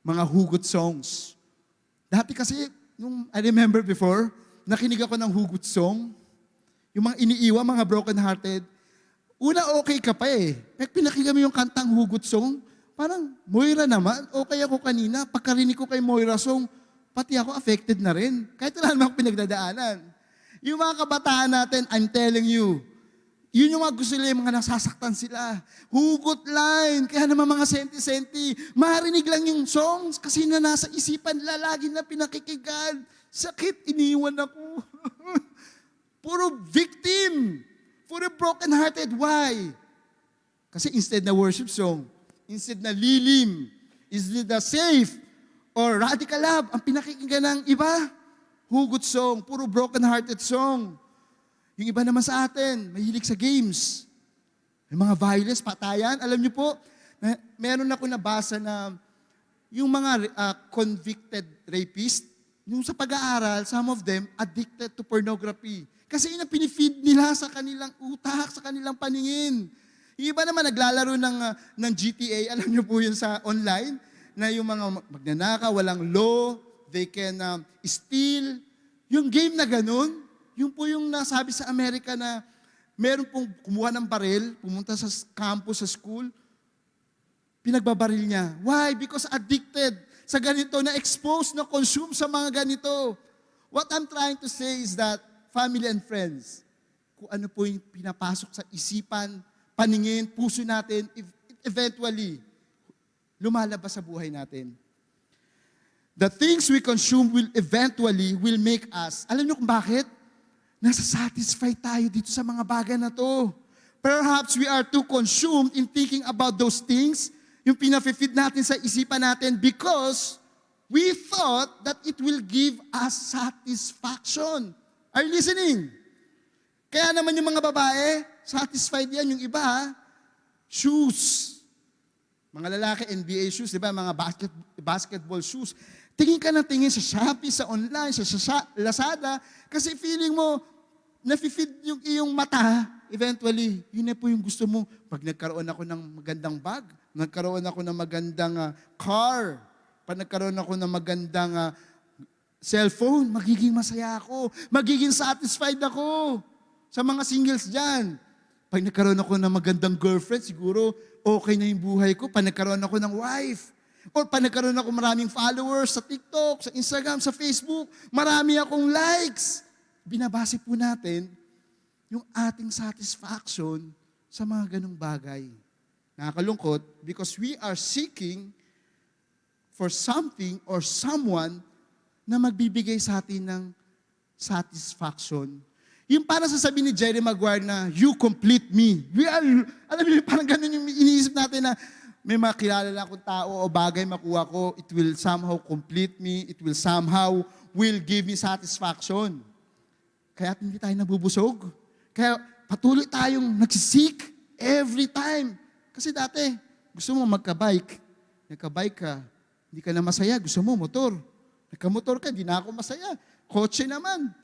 Mga hugot songs. Dati kasi, nung I remember before, nakinig ako ng hugot song. Yung mga iniiwan, mga broken-hearted. Una, okay ka pa eh. Pinakinggan mo yung kantang hugot song, parang, Moira naman, okay ako kanina. Pagkarinig ko kay Moira song, pati ako affected na rin. Kahit wala naman akong pinagdadaanan. Yung mga kabataan natin, I'm telling you, yun yung mga gusto nila, yung mga nasasaktan sila. Hugot line, kaya naman mga senti-senti. Marinig lang yung songs kasi na nasa isipan nila, lagi na pinakikigan. Sakit, iniwan ako. Puro victim. Puro broken-hearted. Why? Kasi instead na worship song, instead na lilim, instead na safe, or radical love, ang pinakikinggan ng iba, hugot song, puro broken-hearted song. Yung iba naman sa atin, mahilig sa games. Yung mga violence, patayan. Alam niyo po, na, meron ako nabasa na yung mga uh, convicted rapist, yung sa pag-aaral, some of them addicted to pornography. Kasi yun ang pinifeed nila sa kanilang utak, sa kanilang paningin. Yung iba naman naglalaro ng, uh, ng GTA, alam niyo po yun sa online, na yung mga magnanaka, walang law, they can um, steal. Yung game na ganun, yung po yung nasabi sa Amerika na meron pong kumuha ng baril, pumunta sa campus, sa school, pinagbabaril niya. Why? Because addicted sa ganito, na-expose, na-consume sa mga ganito. What I'm trying to say is that, family and friends, kung ano po yung pinapasok sa isipan, paningin, puso natin, eventually, lumalabas sa buhay natin. The things we consume will eventually will make us, alam niyo kung bakit? Nasa-satisfy tayo dito sa mga bagay na to. Perhaps we are too consumed in thinking about those things, yung pinafifeed natin sa isipan natin because we thought that it will give us satisfaction. Are you listening? Kaya naman yung mga babae, satisfied yan. Yung iba, shoes. Mga lalaki, NBA shoes, di ba? Mga basket, basketball shoes. Tingin ka na tingin sa Shopee, sa online, sa, sa Lazada, kasi feeling mo, nafe-feed yung iyong mata, eventually, yun na po yung gusto mo. Pag nagkaroon ako ng magandang bag, nagkaroon ako ng magandang uh, car, pag nagkaroon ako ng magandang uh, cellphone, magiging masaya ako. Magiging satisfied ako. Sa mga singles dyan. Pag nagkaroon ako ng magandang girlfriend, siguro okay na yung buhay ko. Pag nagkaroon ako ng wife. Or pag nagkaroon ako maraming followers sa TikTok, sa Instagram, sa Facebook, marami akong likes. Binabase po natin yung ating satisfaction sa mga ganong bagay. Nakakalungkot because we are seeking for something or someone na magbibigay sa atin ng satisfaction. Yung para sasabihin ni Jerry Maguire na, you complete me. We are, alam niyo, parang ganun yung iniisip natin na may makilala lang akong tao o bagay makuha ko, it will somehow complete me, it will somehow will give me satisfaction. Kaya hindi tayo nabubusog. Kaya patuloy tayong nagsisik every time. Kasi dati, gusto mo magka-bike. Nagka-bike ka, hindi ka na masaya, gusto mo motor. Nagka-motor ka, di na ako masaya. Kotse naman.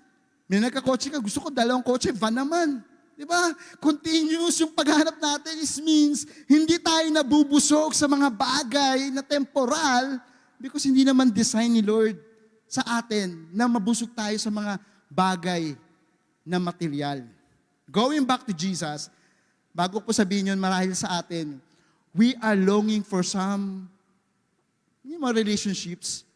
May nagka-kotse ka, gusto ko dalawang kotse, van naman. Di ba? Continuous yung paghanap natin is means hindi tayo nabubusog sa mga bagay na temporal because hindi naman design ni Lord sa atin na mabusog tayo sa mga bagay na material. Going back to Jesus, bago ko sabihin yun marahil sa atin, we are longing for some yung mga relationships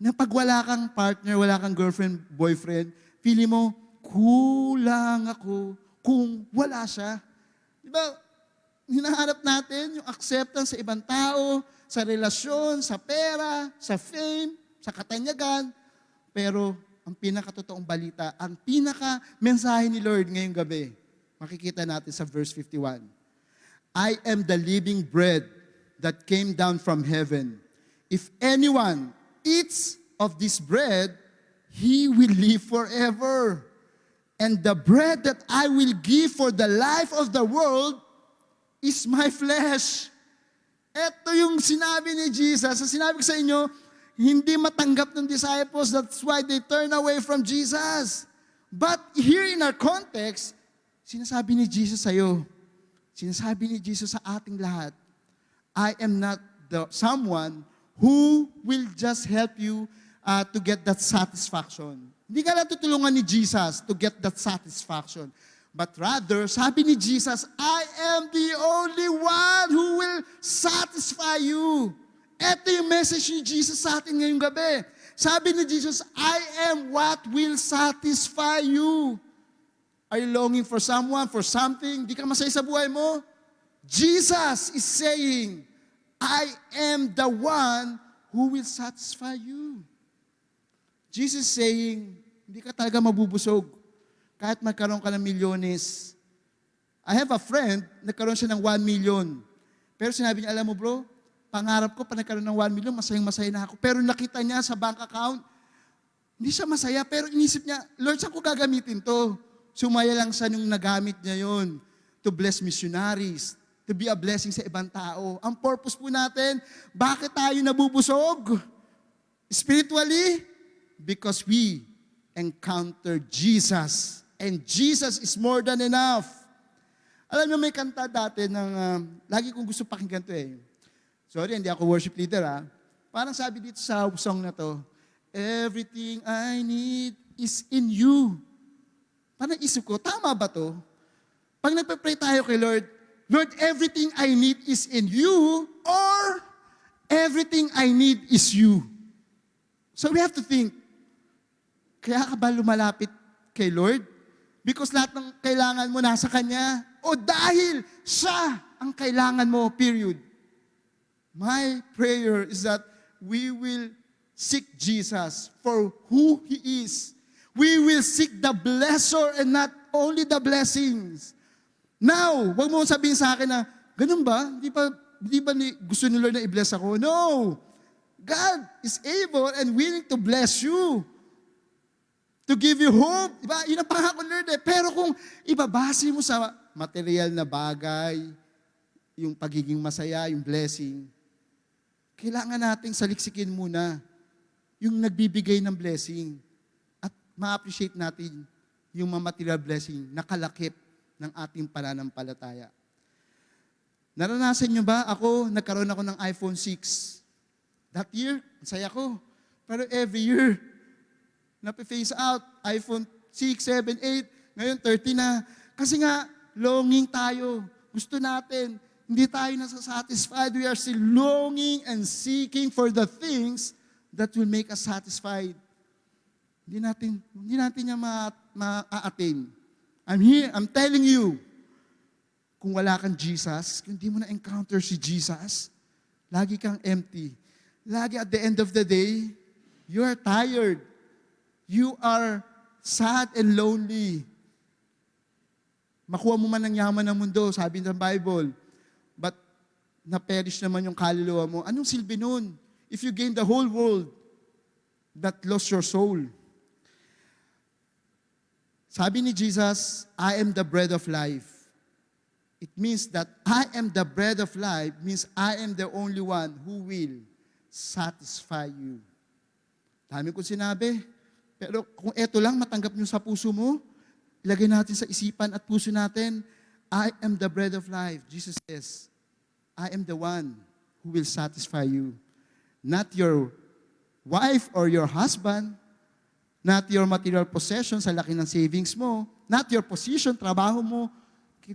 na pag wala kang partner, wala kang girlfriend, boyfriend, feeling mo, kulang ako kung wala siya. Di ba? hinahanap natin yung acceptance sa ibang tao, sa relasyon, sa pera, sa fame, sa katanyagan. Pero ang pinakatotoong balita, ang pinaka mensahe ni Lord ngayong gabi, makikita natin sa verse 51. I am the living bread that came down from heaven. If anyone eats of this bread, he will live forever. And the bread that I will give for the life of the world is my flesh. Ito yung sinabi ni Jesus. Sa sinabi ko sa inyo, hindi matanggap ng disciples. That's why they turn away from Jesus. But here in our context, sinasabi ni Jesus sa'yo, sinasabi ni Jesus sa ating lahat, I am not the someone who will just help you uh, to get that satisfaction. Hindi ka lang tutulungan ni Jesus to get that satisfaction. But rather, sabi ni Jesus, I am the only one who will satisfy you. Ito yung message ni Jesus sa atin ngayong gabi. Sabi ni Jesus, I am what will satisfy you. Are you longing for someone, for something? Di ka masaya sa buhay mo? Jesus is saying, I am the one who will satisfy you. Jesus saying, hindi ka talaga mabubusog kahit magkaroon ka ng milyones. I have a friend, nagkaroon siya ng 1 million. Pero sinabi niya, alam mo bro, pangarap ko pa nagkaroon ng 1 million, masayang masaya na ako. Pero nakita niya sa bank account, hindi siya masaya, pero inisip niya, Lord, saan ko gagamitin to? Sumaya lang sa nung nagamit niya yon to bless missionaries, to be a blessing sa ibang tao. Ang purpose po natin, bakit tayo nabubusog? Spiritually, because we encounter Jesus. And Jesus is more than enough. Alam niyo, may kanta dati ng, um, lagi kong gusto pakinggan to eh. Sorry, hindi ako worship leader ah. Parang sabi dito sa song na to, Everything I need is in you. Parang isip ko, tama ba to? Pag nagpe-pray tayo kay Lord, Lord, everything I need is in you or everything I need is you. So we have to think, kaya ka ba lumalapit kay Lord? Because lahat ng kailangan mo nasa Kanya. O dahil siya ang kailangan mo, period. My prayer is that we will seek Jesus for who He is. We will seek the blesser and not only the blessings. Now, wag mo sabihin sa akin na, ganun ba? Di ba, di ba ni, gusto ni Lord na i-bless ako? No! God is able and willing to bless you. To give you hope. Diba? Yun ang pangako Lord eh. Pero kung ibabase mo sa material na bagay, yung pagiging masaya, yung blessing, kailangan nating saliksikin muna yung nagbibigay ng blessing at ma-appreciate natin yung mga material blessing na kalakip ng ating pananampalataya. Naranasan nyo ba? Ako, nagkaroon ako ng iPhone 6. That year, saya ko. Pero every year, nape-face out, iPhone 6, 7, 8, ngayon 30 na. Kasi nga, longing tayo. Gusto natin. Hindi tayo nasa-satisfied. We are still longing and seeking for the things that will make us satisfied. Hindi natin, hindi natin niya ma- ma-attain. I'm here, I'm telling you, kung wala kang Jesus, kung hindi mo na-encounter si Jesus, lagi kang empty. Lagi at the end of the day, you are tired. You are sad and lonely. Makuha mo man ang yaman ng mundo, sabi ng Bible, but na-perish naman yung kaluluwa mo. Anong silbi nun? If you gain the whole world, that lost your soul. Sabi ni Jesus, I am the bread of life. It means that I am the bread of life means I am the only one who will satisfy you. Dami ko sinabi. Pero kung eto lang matanggap nyo sa puso mo, ilagay natin sa isipan at puso natin, I am the bread of life. Jesus says, I am the one who will satisfy you. Not your wife or your husband, not your material possessions, sa laki ng savings mo, not your position, trabaho mo,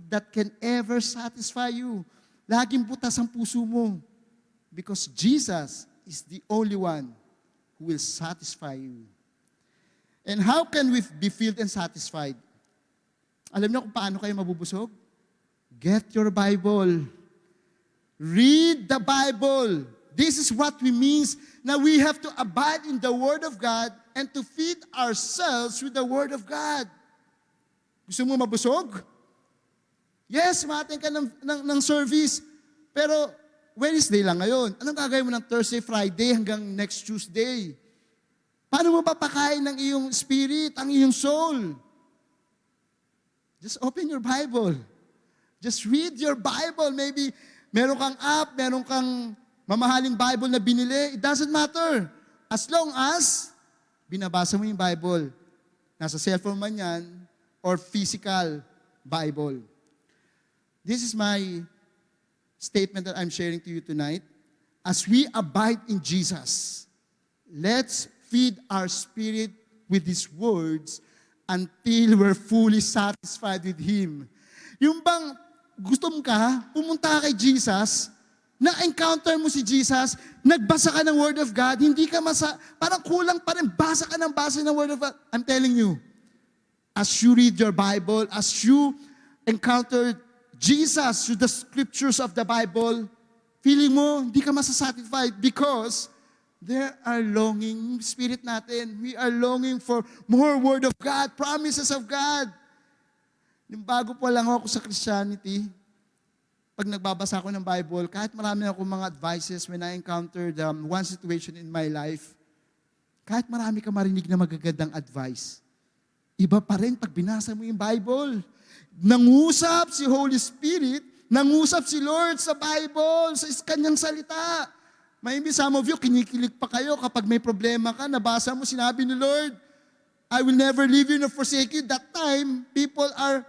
that can ever satisfy you. Laging butas ang puso mo. Because Jesus is the only one who will satisfy you. And how can we be filled and satisfied? Alam niyo kung paano kayo mabubusog? Get your Bible. Read the Bible. This is what we means na we have to abide in the Word of God and to feed ourselves with the Word of God. Gusto mo mabusog? Yes, matin ka ng, ng, ng service. Pero Wednesday lang ngayon. Anong gagawin mo ng Thursday, Friday hanggang next Tuesday? Paano mo papakain ng iyong spirit, ang iyong soul? Just open your Bible. Just read your Bible. Maybe meron kang app, meron kang mamahaling Bible na binili. It doesn't matter. As long as binabasa mo yung Bible. Nasa cellphone man yan or physical Bible. This is my statement that I'm sharing to you tonight. As we abide in Jesus, let's feed our spirit with His words until we're fully satisfied with Him. Yung bang gusto mo ka, pumunta ka kay Jesus, na-encounter mo si Jesus, nagbasa ka ng Word of God, hindi ka masa, parang kulang pa rin, basa ka ng basa ng Word of God. I'm telling you, as you read your Bible, as you encounter Jesus through the scriptures of the Bible, feeling mo, hindi ka masasatisfied because there are longing, spirit natin, we are longing for more Word of God, promises of God. Yung bago pa lang ako sa Christianity, pag nagbabasa ako ng Bible, kahit marami ako mga advices when I encountered um, one situation in my life, kahit marami ka marinig na magagandang advice, iba pa rin pag binasa mo yung Bible. Nangusap si Holy Spirit, nangusap si Lord sa Bible, sa kanyang salita. Maybe some of you, kinikilig pa kayo kapag may problema ka, nabasa mo, sinabi ni Lord, I will never leave you nor forsake you. That time, people are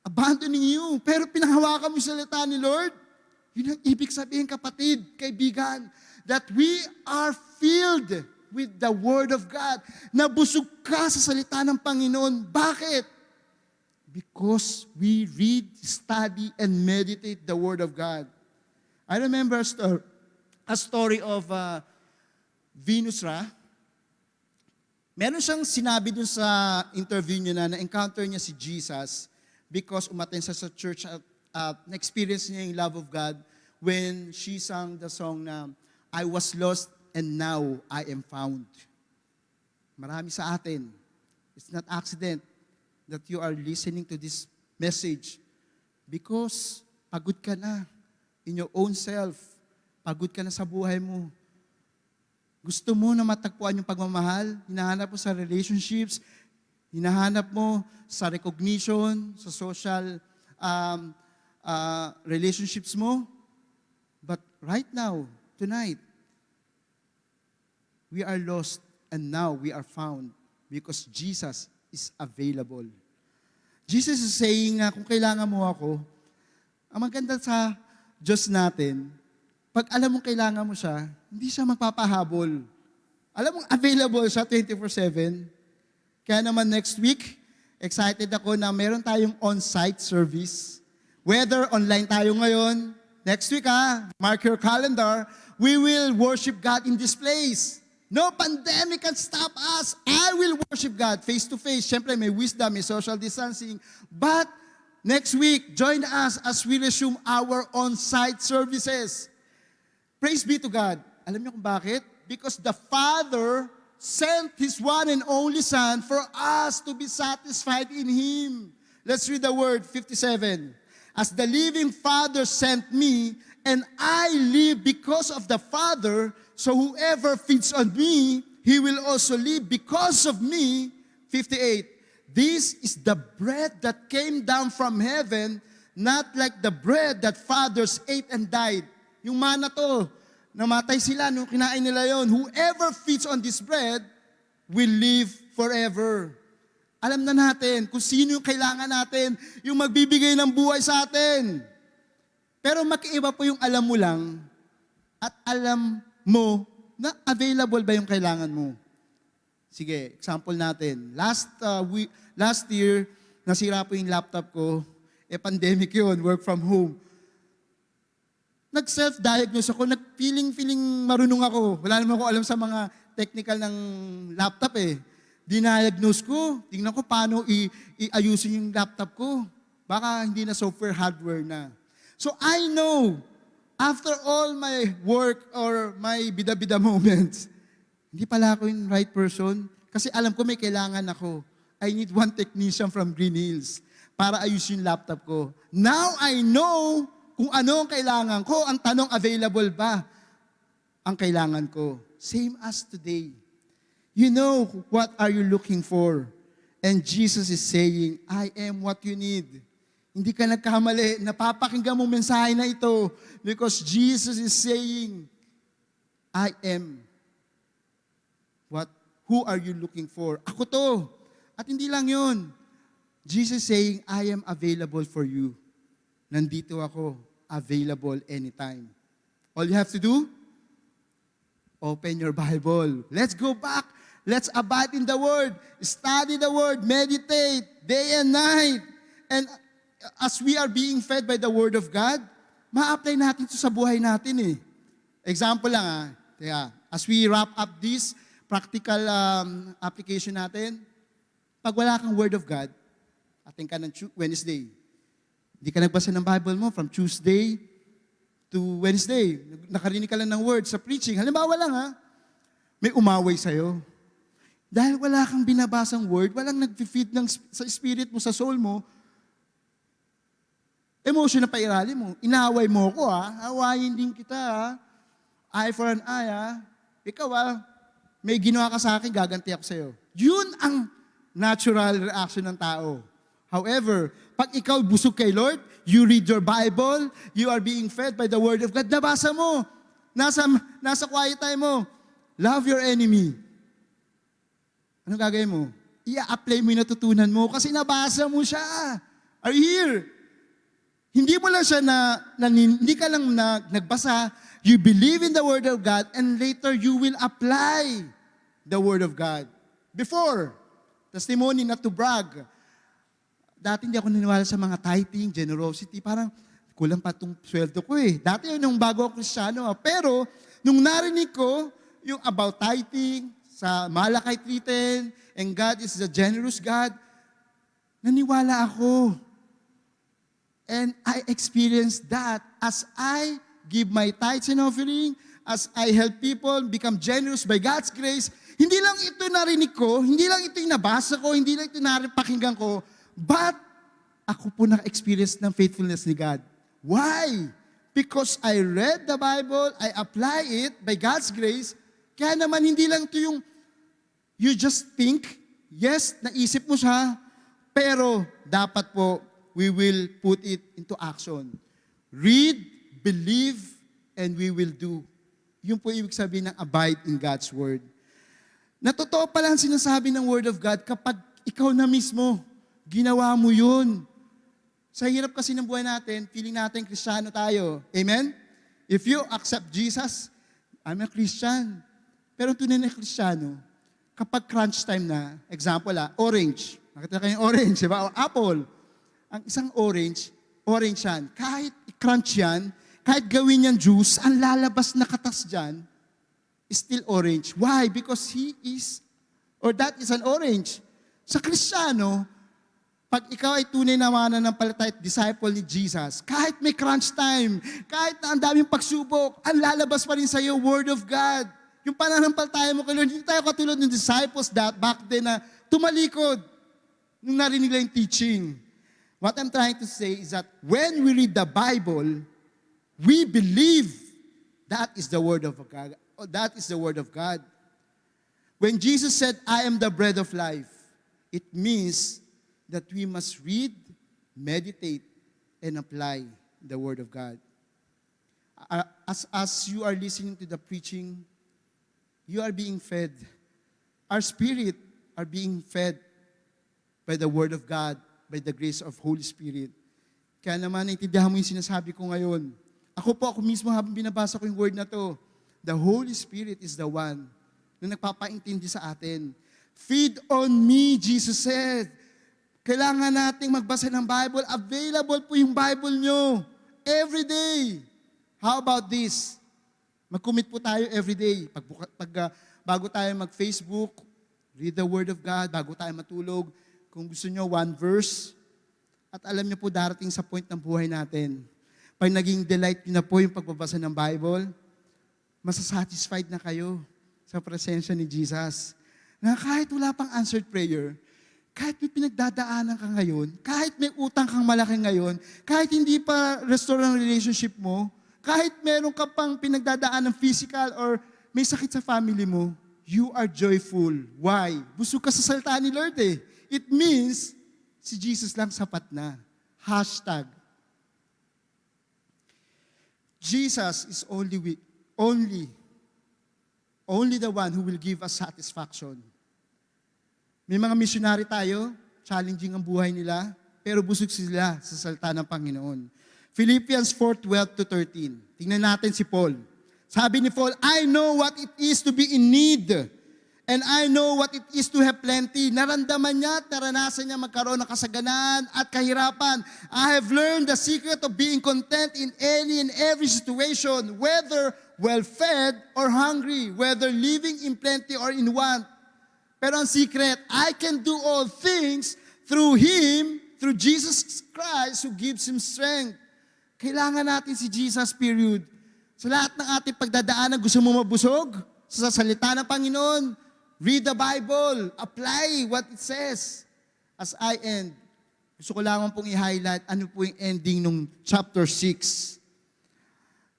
abandoning you. Pero pinahawakan mo yung salita ni Lord. Yun ang ibig sabihin, kapatid, kaibigan, that we are filled with the Word of God. Nabusog ka sa salita ng Panginoon. Bakit? Because we read, study, and meditate the Word of God. I remember a, sto- a story of uh, Venus Ra. Meron siyang sinabi dun sa interview niya na na-encounter niya si Jesus because umaten siya sa church at uh, na-experience niya yung love of God when she sang the song na I was lost and now I am found. Marami sa atin, it's not accident that you are listening to this message because pagod ka na in your own self. Pagod ka na sa buhay mo. Gusto mo na matagpuan yung pagmamahal, hinahanap mo sa relationships, hinahanap mo sa recognition, sa social um, uh, relationships mo. But right now, tonight, we are lost and now we are found because Jesus is available. Jesus is saying na kung kailangan mo ako, ang maganda sa Diyos natin, pag alam mong kailangan mo siya, hindi siya magpapahabol. Alam mong available siya 24-7. Kaya naman next week, excited ako na meron tayong on-site service. Whether online tayo ngayon, next week ha, mark your calendar, we will worship God in this place. No pandemic can stop us. I will worship God face to face. Siyempre, may wisdom, may social distancing. But next week, join us as we resume our on-site services. Praise be to God. Alam niyo kung bakit? Because the Father sent His one and only Son for us to be satisfied in Him. Let's read the word 57. As the living Father sent me, and I live because of the Father, so whoever feeds on me, he will also live because of me. 58. This is the bread that came down from heaven, not like the bread that fathers ate and died. Yung mana to, namatay sila nung kinain nila yon. Whoever feeds on this bread will live forever. Alam na natin kung sino yung kailangan natin, yung magbibigay ng buhay sa atin. Pero makiiba po yung alam mo lang at alam mo na available ba yung kailangan mo. Sige, example natin. Last uh, week, last year, nasira po yung laptop ko. Eh, pandemic yun, work from home. Nag-self-diagnose ako, nag-feeling-feeling marunong ako. Wala naman ako alam sa mga technical ng laptop eh. Diniagnose ko, tingnan ko paano i- iayusin yung laptop ko. Baka hindi na software, hardware na. So I know, after all my work or my bida-bida moments, hindi pala ako yung right person. Kasi alam ko may kailangan ako. I need one technician from Green Hills para ayusin yung laptop ko. Now I know kung ano ang kailangan ko. Ang tanong, available ba ang kailangan ko? Same as today. You know what are you looking for. And Jesus is saying, I am what you need. Hindi ka nagkamali. Napapakinggan mo mensahe na ito because Jesus is saying, I am what who are you looking for? Ako to. At hindi lang yun. Jesus saying, I am available for you. Nandito ako, available anytime. All you have to do, open your Bible. Let's go back. Let's abide in the Word. Study the Word. Meditate day and night. And as we are being fed by the Word of God, ma-apply natin ito sa buhay natin eh. Example lang ah. As we wrap up this practical um, application natin, pag wala kang Word of God, ating ka ng Wednesday. Hindi ka nagbasa ng Bible mo from Tuesday to Wednesday. Nakarinig ka lang ng word sa preaching. Halimbawa lang ha, may umaway sa'yo. Dahil wala kang binabasang word, walang nag-feed ng, sa spirit mo, sa soul mo, emotion na pairali mo. Inaway mo ko ha, awayin din kita ha. Eye for an eye ha. Ikaw ha, may ginawa ka sa akin, gaganti ako sa'yo. Yun ang natural reaction ng tao. However, pag ikaw busog kay Lord, you read your Bible, you are being fed by the Word of God, nabasa mo, nasa, nasa quiet time mo, love your enemy. Ano gagawin mo? I-apply mo yung natutunan mo kasi nabasa mo siya. Are you here? Hindi mo lang siya na, na hindi ka lang na, nagbasa, you believe in the Word of God and later you will apply the Word of God. Before, testimony not to brag. Dati hindi ako naniwala sa mga tithing, generosity, parang kulang pa itong sweldo ko eh. Dati yun nung bago ako kristyano. ah. Pero, nung narinig ko yung about tithing, sa Malakay 3.10, and God is the generous God, naniwala ako. And I experienced that as I give my tithes and offering, as I help people become generous by God's grace, hindi lang ito narinig ko, hindi lang ito yung nabasa ko, hindi lang ito napakinggan ko, but ako po na-experience ng faithfulness ni God. Why? Because I read the Bible, I apply it by God's grace, kaya naman hindi lang ito yung you just think, yes, naisip mo siya, pero dapat po, we will put it into action. Read, believe, and we will do. Yun po ibig sabihin ng abide in God's Word. Na totoo pala ang sinasabi ng Word of God kapag ikaw na mismo, ginawa mo yun. Sa hirap kasi ng buhay natin, feeling natin kristyano tayo. Amen? If you accept Jesus, I'm a Christian. Pero tunay na kristyano, kapag crunch time na, example ah, orange. Nakita kayo yung orange, di ba? O apple. Ang isang orange, orange yan. Kahit i-crunch yan, kahit gawin yan juice, ang lalabas na katas dyan, is still orange. Why? Because he is, or that is an orange. Sa Kristiyano, pag ikaw ay tunay na mananampalataya at disciple ni Jesus, kahit may crunch time, kahit na ang daming pagsubok, ang lalabas pa rin sa iyo, Word of God. Yung pananampalataya mo kay Lord, hindi tayo katulad ng disciples that back then na tumalikod nung narinig lang yung teaching. What I'm trying to say is that when we read the Bible, we believe that is the Word of God. Oh, That is the Word of God. When Jesus said, I am the bread of life, it means that we must read, meditate, and apply the Word of God. As, as you are listening to the preaching, you are being fed. Our spirit are being fed by the Word of God, by the grace of Holy Spirit. Kaya naman, naintindihan mo yung sinasabi ko ngayon. Ako po, ako mismo habang binabasa ko yung word na to, the Holy Spirit is the one na nagpapaintindi sa atin. Feed on me, Jesus said. Kailangan nating magbasa ng Bible. Available po yung Bible nyo. Every day. How about this? Mag-commit po tayo every day. Pag, pag, ah, bago tayo mag-Facebook, read the Word of God. Bago tayo matulog, kung gusto nyo, one verse. At alam niyo po, darating sa point ng buhay natin, pag naging delight niyo na po yung pagbabasa ng Bible, masasatisfied na kayo sa presensya ni Jesus. Na kahit wala pang answered prayer, kahit may pinagdadaanan ka ngayon, kahit may utang kang malaki ngayon, kahit hindi pa restore ang relationship mo, kahit meron ka pang pinagdadaan ng physical or may sakit sa family mo, you are joyful. Why? Busog ka sa salita ni Lord eh. It means, si Jesus lang sapat na. Hashtag. Jesus is only, only, only the one who will give us satisfaction. May mga missionary tayo, challenging ang buhay nila, pero busog sila sa salita ng Panginoon. Philippians 4:12 to 13. Tingnan natin si Paul. Sabi ni Paul, I know what it is to be in need. And I know what it is to have plenty. Naramdaman niya at naranasan niya magkaroon ng kasaganaan at kahirapan. I have learned the secret of being content in any and every situation, whether well-fed or hungry, whether living in plenty or in want. Pero ang secret, I can do all things through Him, through Jesus Christ who gives Him strength. Kailangan natin si Jesus, period. Sa lahat ng ating pagdadaanan, gusto mo mabusog? Sa salita ng Panginoon, read the Bible, apply what it says. As I end, gusto ko lamang pong i-highlight ano po yung ending ng chapter 6.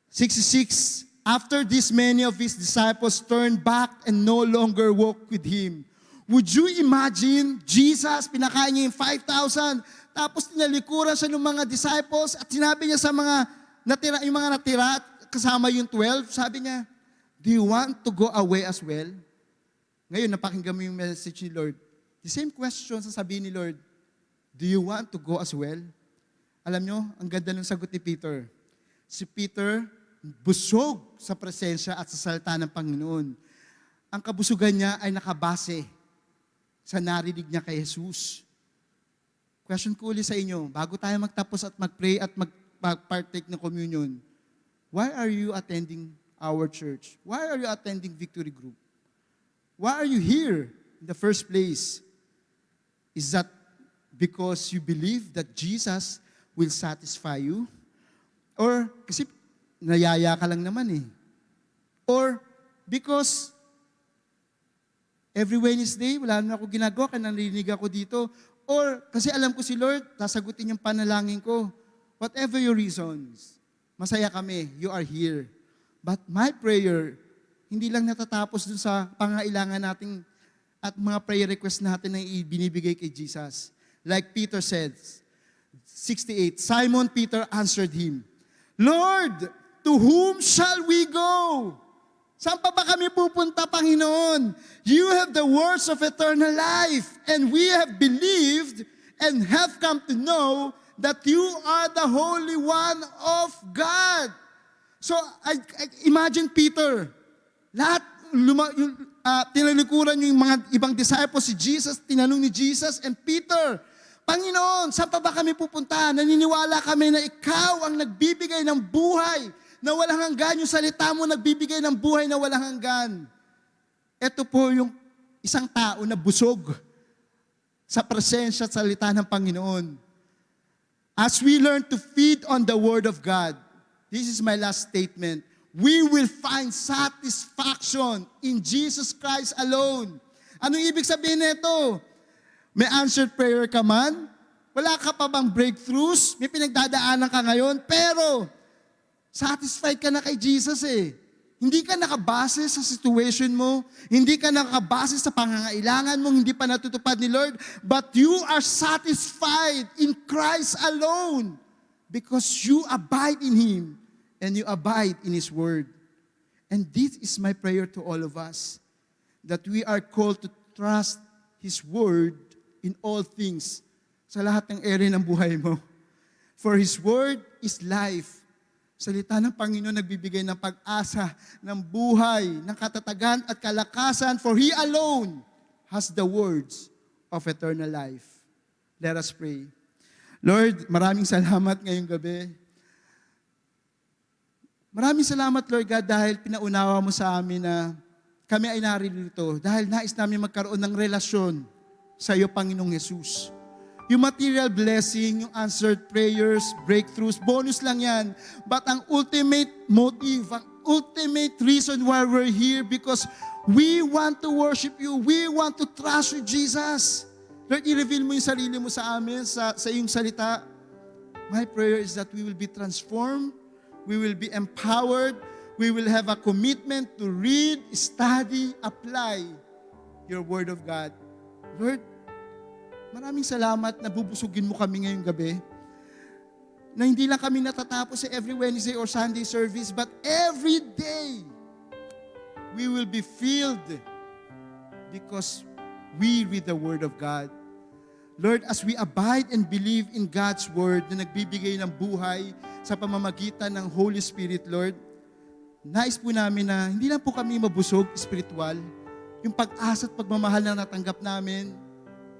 66, After this, many of his disciples turned back and no longer walked with him. Would you imagine, Jesus, pinakain niya yung 5,000, tapos tinalikuran siya ng mga disciples at sinabi niya sa mga natira, yung mga natira, kasama yung 12, sabi niya, Do you want to go away as well? Ngayon, napakinggan mo yung message ni Lord. The same question sasabihin ni Lord, Do you want to go as well? Alam nyo, ang ganda ng sagot ni Peter. Si Peter, busog sa presensya at sa salita ng Panginoon. Ang kabusugan niya ay nakabase sa narinig niya kay Jesus. Question ko ulit sa inyo, bago tayo magtapos at mag-pray at mag- mag-partake ng communion, why are you attending our church? Why are you attending Victory Group? Why are you here in the first place? Is that because you believe that Jesus will satisfy you? Or kasi nayaya ka lang naman eh. Or because every Wednesday, wala na ako ginagawa, kaya narinig ako dito. Or kasi alam ko si Lord, sasagutin yung panalangin ko. Whatever your reasons, masaya kami, you are here. But my prayer, hindi lang natatapos dun sa pangailangan nating at mga prayer request natin na ibinibigay kay Jesus. Like Peter said, 68, Simon Peter answered him, Lord, to whom shall we go? Saan pa ba kami pupunta, Panginoon? You have the words of eternal life, and we have believed and have come to know that you are the Holy One of God. So, I, I- imagine Peter, lahat, luma, yung, ah, tinalikuran yung mga ibang disciples, si Jesus, tinanong ni Jesus, and Peter, Panginoon, saan pa ba kami pupunta? Naniniwala kami na ikaw ang nagbibigay ng buhay na walang hanggan. Yung salita mo nagbibigay ng buhay na walang hanggan. Ito po yung isang tao na busog sa presensya at salita ng Panginoon. As we learn to feed on the Word of God, this is my last statement, we will find satisfaction in Jesus Christ alone. Anong ibig sabihin nito? May answered prayer ka man? Wala ka pa bang breakthroughs? May pinagdadaanan ka ngayon? Pero, satisfied ka na kay Jesus eh. Hindi ka nakabase sa situation mo, hindi ka nakabase sa pangangailangan mo, hindi pa natutupad ni Lord, but you are satisfied in Christ alone because you abide in Him and you abide in His Word. And this is my prayer to all of us, that we are called to trust His Word in all things, sa lahat ng area ng buhay mo. For His Word is life. Salita ng Panginoon nagbibigay ng pag-asa, ng buhay, ng katatagan at kalakasan, for He alone has the words of eternal life. Let us pray. Lord, maraming salamat ngayong gabi. Maraming salamat, Lord God, dahil pinaunawa mo sa amin na kami ay naririto dahil nais namin magkaroon ng relasyon sa iyo, Panginoong Yesus. Yung material blessing, yung answered prayers, breakthroughs, bonus lang yan. But ang ultimate motive, ang ultimate reason why we're here because we want to worship you. We want to trust you, Jesus. Lord, i-reveal mo yung sarili mo sa amin, sa, sa iyong salita. My prayer is that we will be transformed, we will be empowered, we will have a commitment to read, study, apply your Word of God. Lord, maraming salamat na bubusugin mo kami ngayong gabi. Na hindi lang kami natatapos sa every Wednesday or Sunday service, but every day, we will be filled because we read the Word of God. Lord, as we abide and believe in God's Word na nagbibigay ng buhay sa pamamagitan ng Holy Spirit, Lord, nais po namin na hindi lang po kami mabusog spiritual, yung pag-asa at pagmamahal na natanggap namin,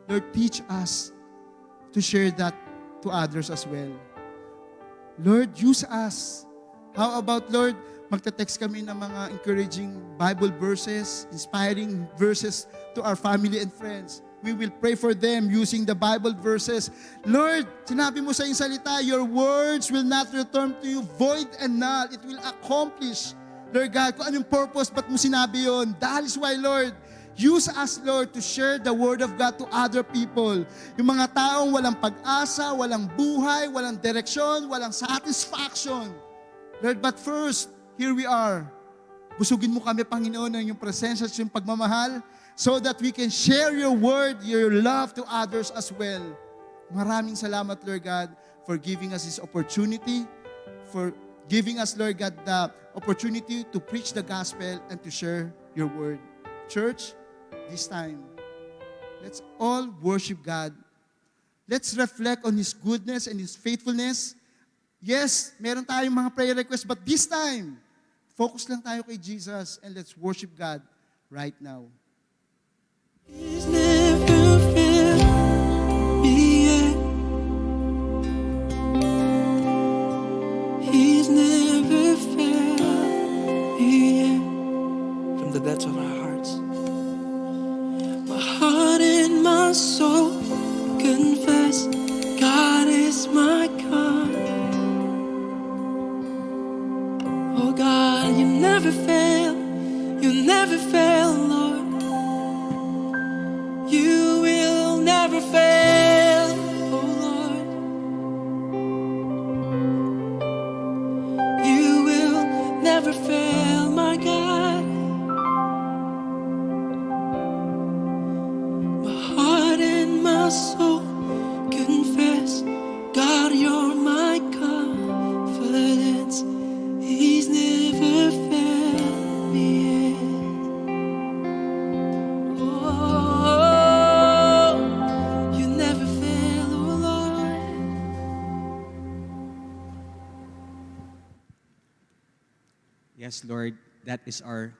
Lord, teach us to share that to others as well. Lord, use us. How about, Lord, magte-text kami ng mga encouraging Bible verses, inspiring verses to our family and friends. We will pray for them using the Bible verses. Lord, sinabi mo sa iyong salita, your words will not return to you void and null. It will accomplish, Lord God, kung anong purpose, ba't mo sinabi yon? That is why, Lord, use us, Lord, to share the Word of God to other people. Yung mga taong walang pag-asa, walang buhay, walang direksyon, walang satisfaction. Lord, but first, here we are. Busugin mo kami, Panginoon, ng iyong presensya at iyong pagmamahal so that we can share your word, your love to others as well. Maraming salamat, Lord God, for giving us this opportunity, for giving us, Lord God, the opportunity to preach the gospel and to share your word. Church, this time, let's all worship God. Let's reflect on His goodness and His faithfulness. Yes, meron tayong mga prayer requests, but this time, focus lang tayo kay Jesus and let's worship God right now. He's never failed me yet. He's never failed me yet. From the depths of our my confess God is my God. Oh God, you never fail. You never fail, Lord. You will never fail, Yes, Lord, that is our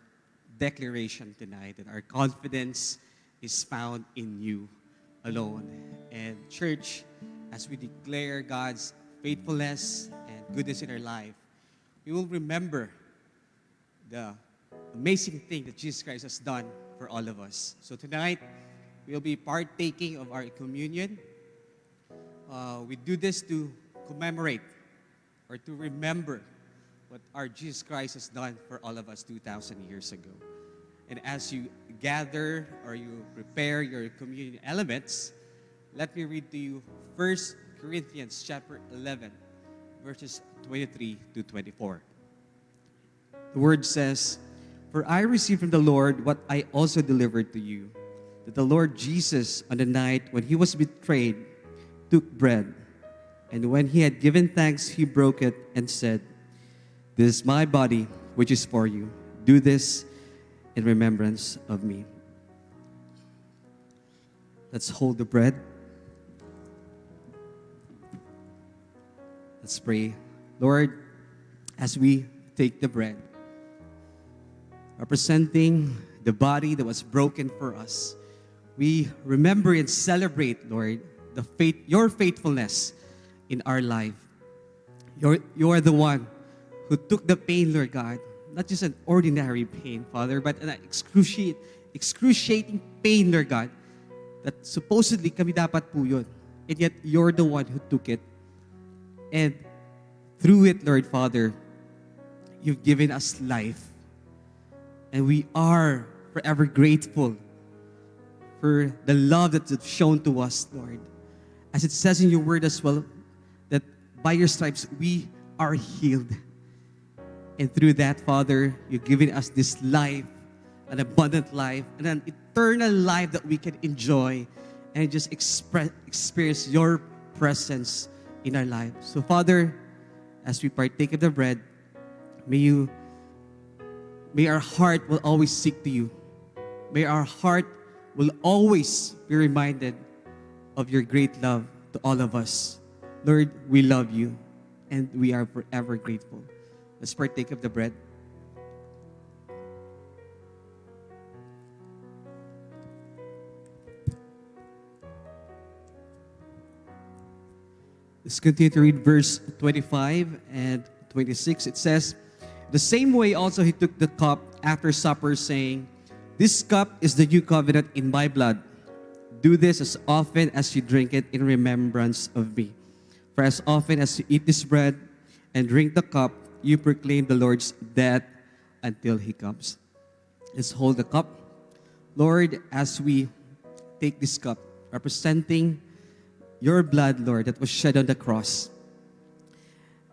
declaration tonight that our confidence is found in you alone. And church, as we declare God's faithfulness and goodness in our life, we will remember the amazing thing that Jesus Christ has done for all of us. So tonight, we'll be partaking of our communion. Uh, we do this to commemorate or to remember what our Jesus Christ has done for all of us 2,000 years ago. And as you gather or you prepare your communion elements, let me read to you 1 Corinthians chapter 11, verses 23 to 24. The word says, For I received from the Lord what I also delivered to you, that the Lord Jesus, on the night when he was betrayed, took bread, and when he had given thanks, he broke it and said, This is my body, which is for you. Do this in remembrance of me. Let's hold the bread. Let's pray. Lord, as we take the bread, representing the body that was broken for us, we remember and celebrate, Lord, the faith, your faithfulness in our life. You're, you are the one who took the pain, Lord God, not just an ordinary pain, Father, but an excruciating, excruciating pain, Lord God, that supposedly kami dapat po yun. and yet you're the one who took it. And through it, Lord Father, you've given us life. And we are forever grateful for the love that you've shown to us, Lord. As it says in your word as well, that by your stripes we are healed. And through that, Father, you've given us this life, an abundant life, and an eternal life that we can enjoy and just express, experience your presence in our lives. So, Father, as we partake of the bread, may you, may our heart will always seek to you. May our heart will always be reminded of your great love to all of us. Lord, we love you and we are forever grateful. Let's partake of the bread. Let's continue to read verse 25 and 26. It says, The same way also he took the cup after supper, saying, This cup is the new covenant in my blood. Do this as often as you drink it in remembrance of me. For as often as you eat this bread and drink the cup, you proclaim the Lord's death until he comes. Let's hold the cup. Lord, as we take this cup, representing your blood, Lord, that was shed on the cross.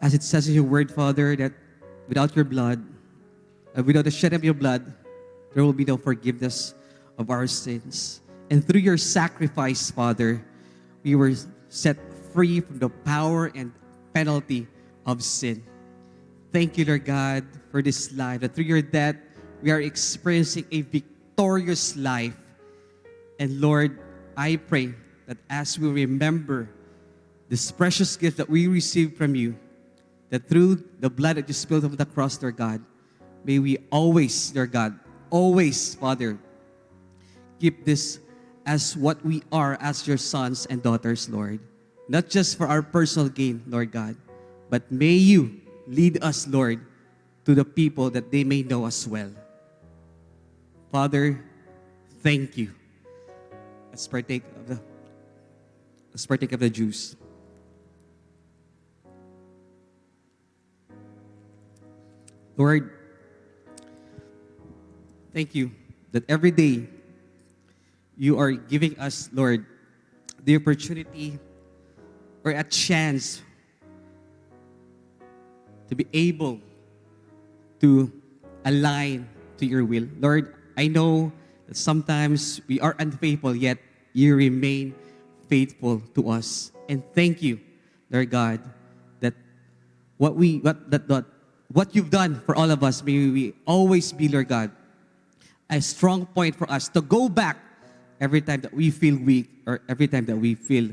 As it says in your word, Father, that without your blood, uh, without the shed of your blood, there will be no forgiveness of our sins. And through your sacrifice, Father, we were set free from the power and penalty of sin. Thank you, Lord God, for this life. That through your death, we are experiencing a victorious life. And Lord, I pray that as we remember this precious gift that we received from you, that through the blood that you spilled on the cross, Lord God, may we always, Lord God, always, Father, keep this as what we are as your sons and daughters, Lord. Not just for our personal gain, Lord God, but may you lead us, Lord, to the people that they may know us well. Father, thank you. Let's partake of the let's partake of the juice. Lord, thank you that every day you are giving us, Lord, the opportunity or a chance to be able to align to your will. Lord, I know that sometimes we are unfaithful, yet you remain faithful to us. And thank you, Lord God, that what we what that, that what you've done for all of us, may we always be, Lord God, a strong point for us to go back every time that we feel weak or every time that we feel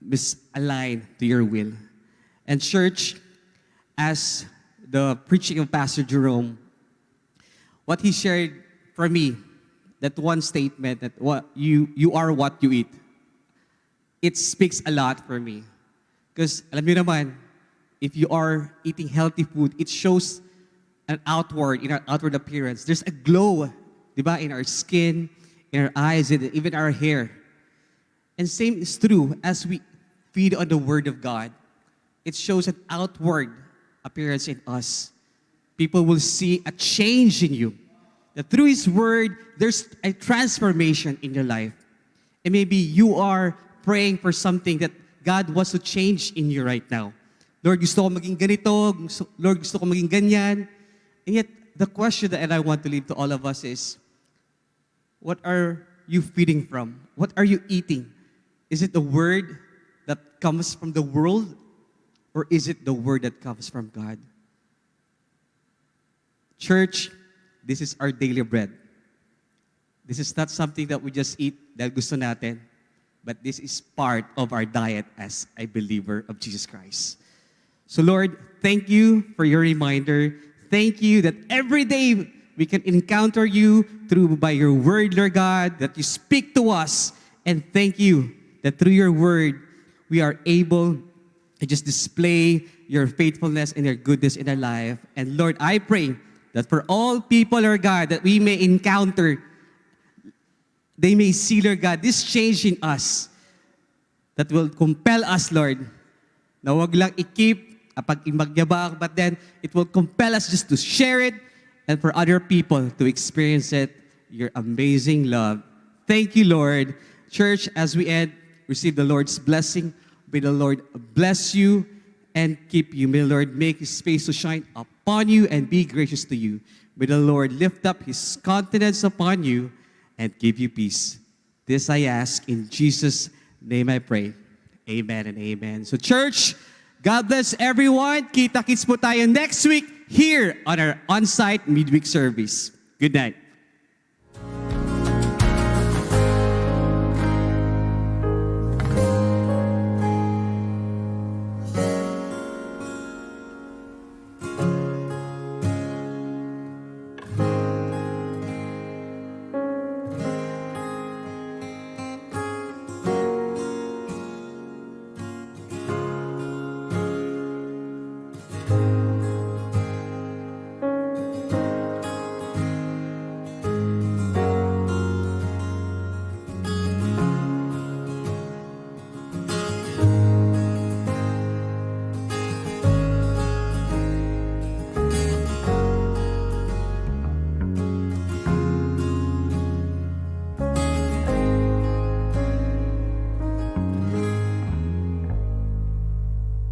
misaligned to your will. And church, as the preaching of Pastor Jerome, what he shared for me, that one statement that what you you are what you eat, it speaks a lot for me. Because alam niyo naman, if you are eating healthy food, it shows an outward, in our outward appearance. There's a glow, di ba, in our skin, in our eyes, and even our hair. And same is true as we feed on the Word of God. It shows an outward appearance in us. People will see a change in you. That through His Word, there's a transformation in your life. And maybe you are praying for something that God wants to change in you right now. Lord, gusto ko maging ganito. Lord, gusto ko maging ganyan. And yet, the question that I want to leave to all of us is, what are you feeding from? What are you eating? Is it the word that comes from the world or is it the word that comes from God? Church, this is our daily bread. This is not something that we just eat dahil gusto natin, but this is part of our diet as a believer of Jesus Christ. So Lord, thank you for your reminder. Thank you that every day we can encounter you through by your word, Lord God, that you speak to us. And thank you that through your word, we are able to just display your faithfulness and your goodness in our life. And Lord, I pray that for all people, Lord God, that we may encounter, they may see, Lord God, this change in us. that will compel us, Lord, na wag lang imagyabang, but then it will compel us just to share it and for other people to experience it, your amazing love. Thank you, Lord. Church, as we end, receive the Lord's blessing. May the Lord bless you and keep you. May the Lord make his face to shine upon you and be gracious to you. May the Lord lift up his countenance upon you and give you peace. This I ask in Jesus' name I pray. Amen and amen. So church, God bless everyone. Kita-kits po tayo next week here on our on-site midweek service. Good night.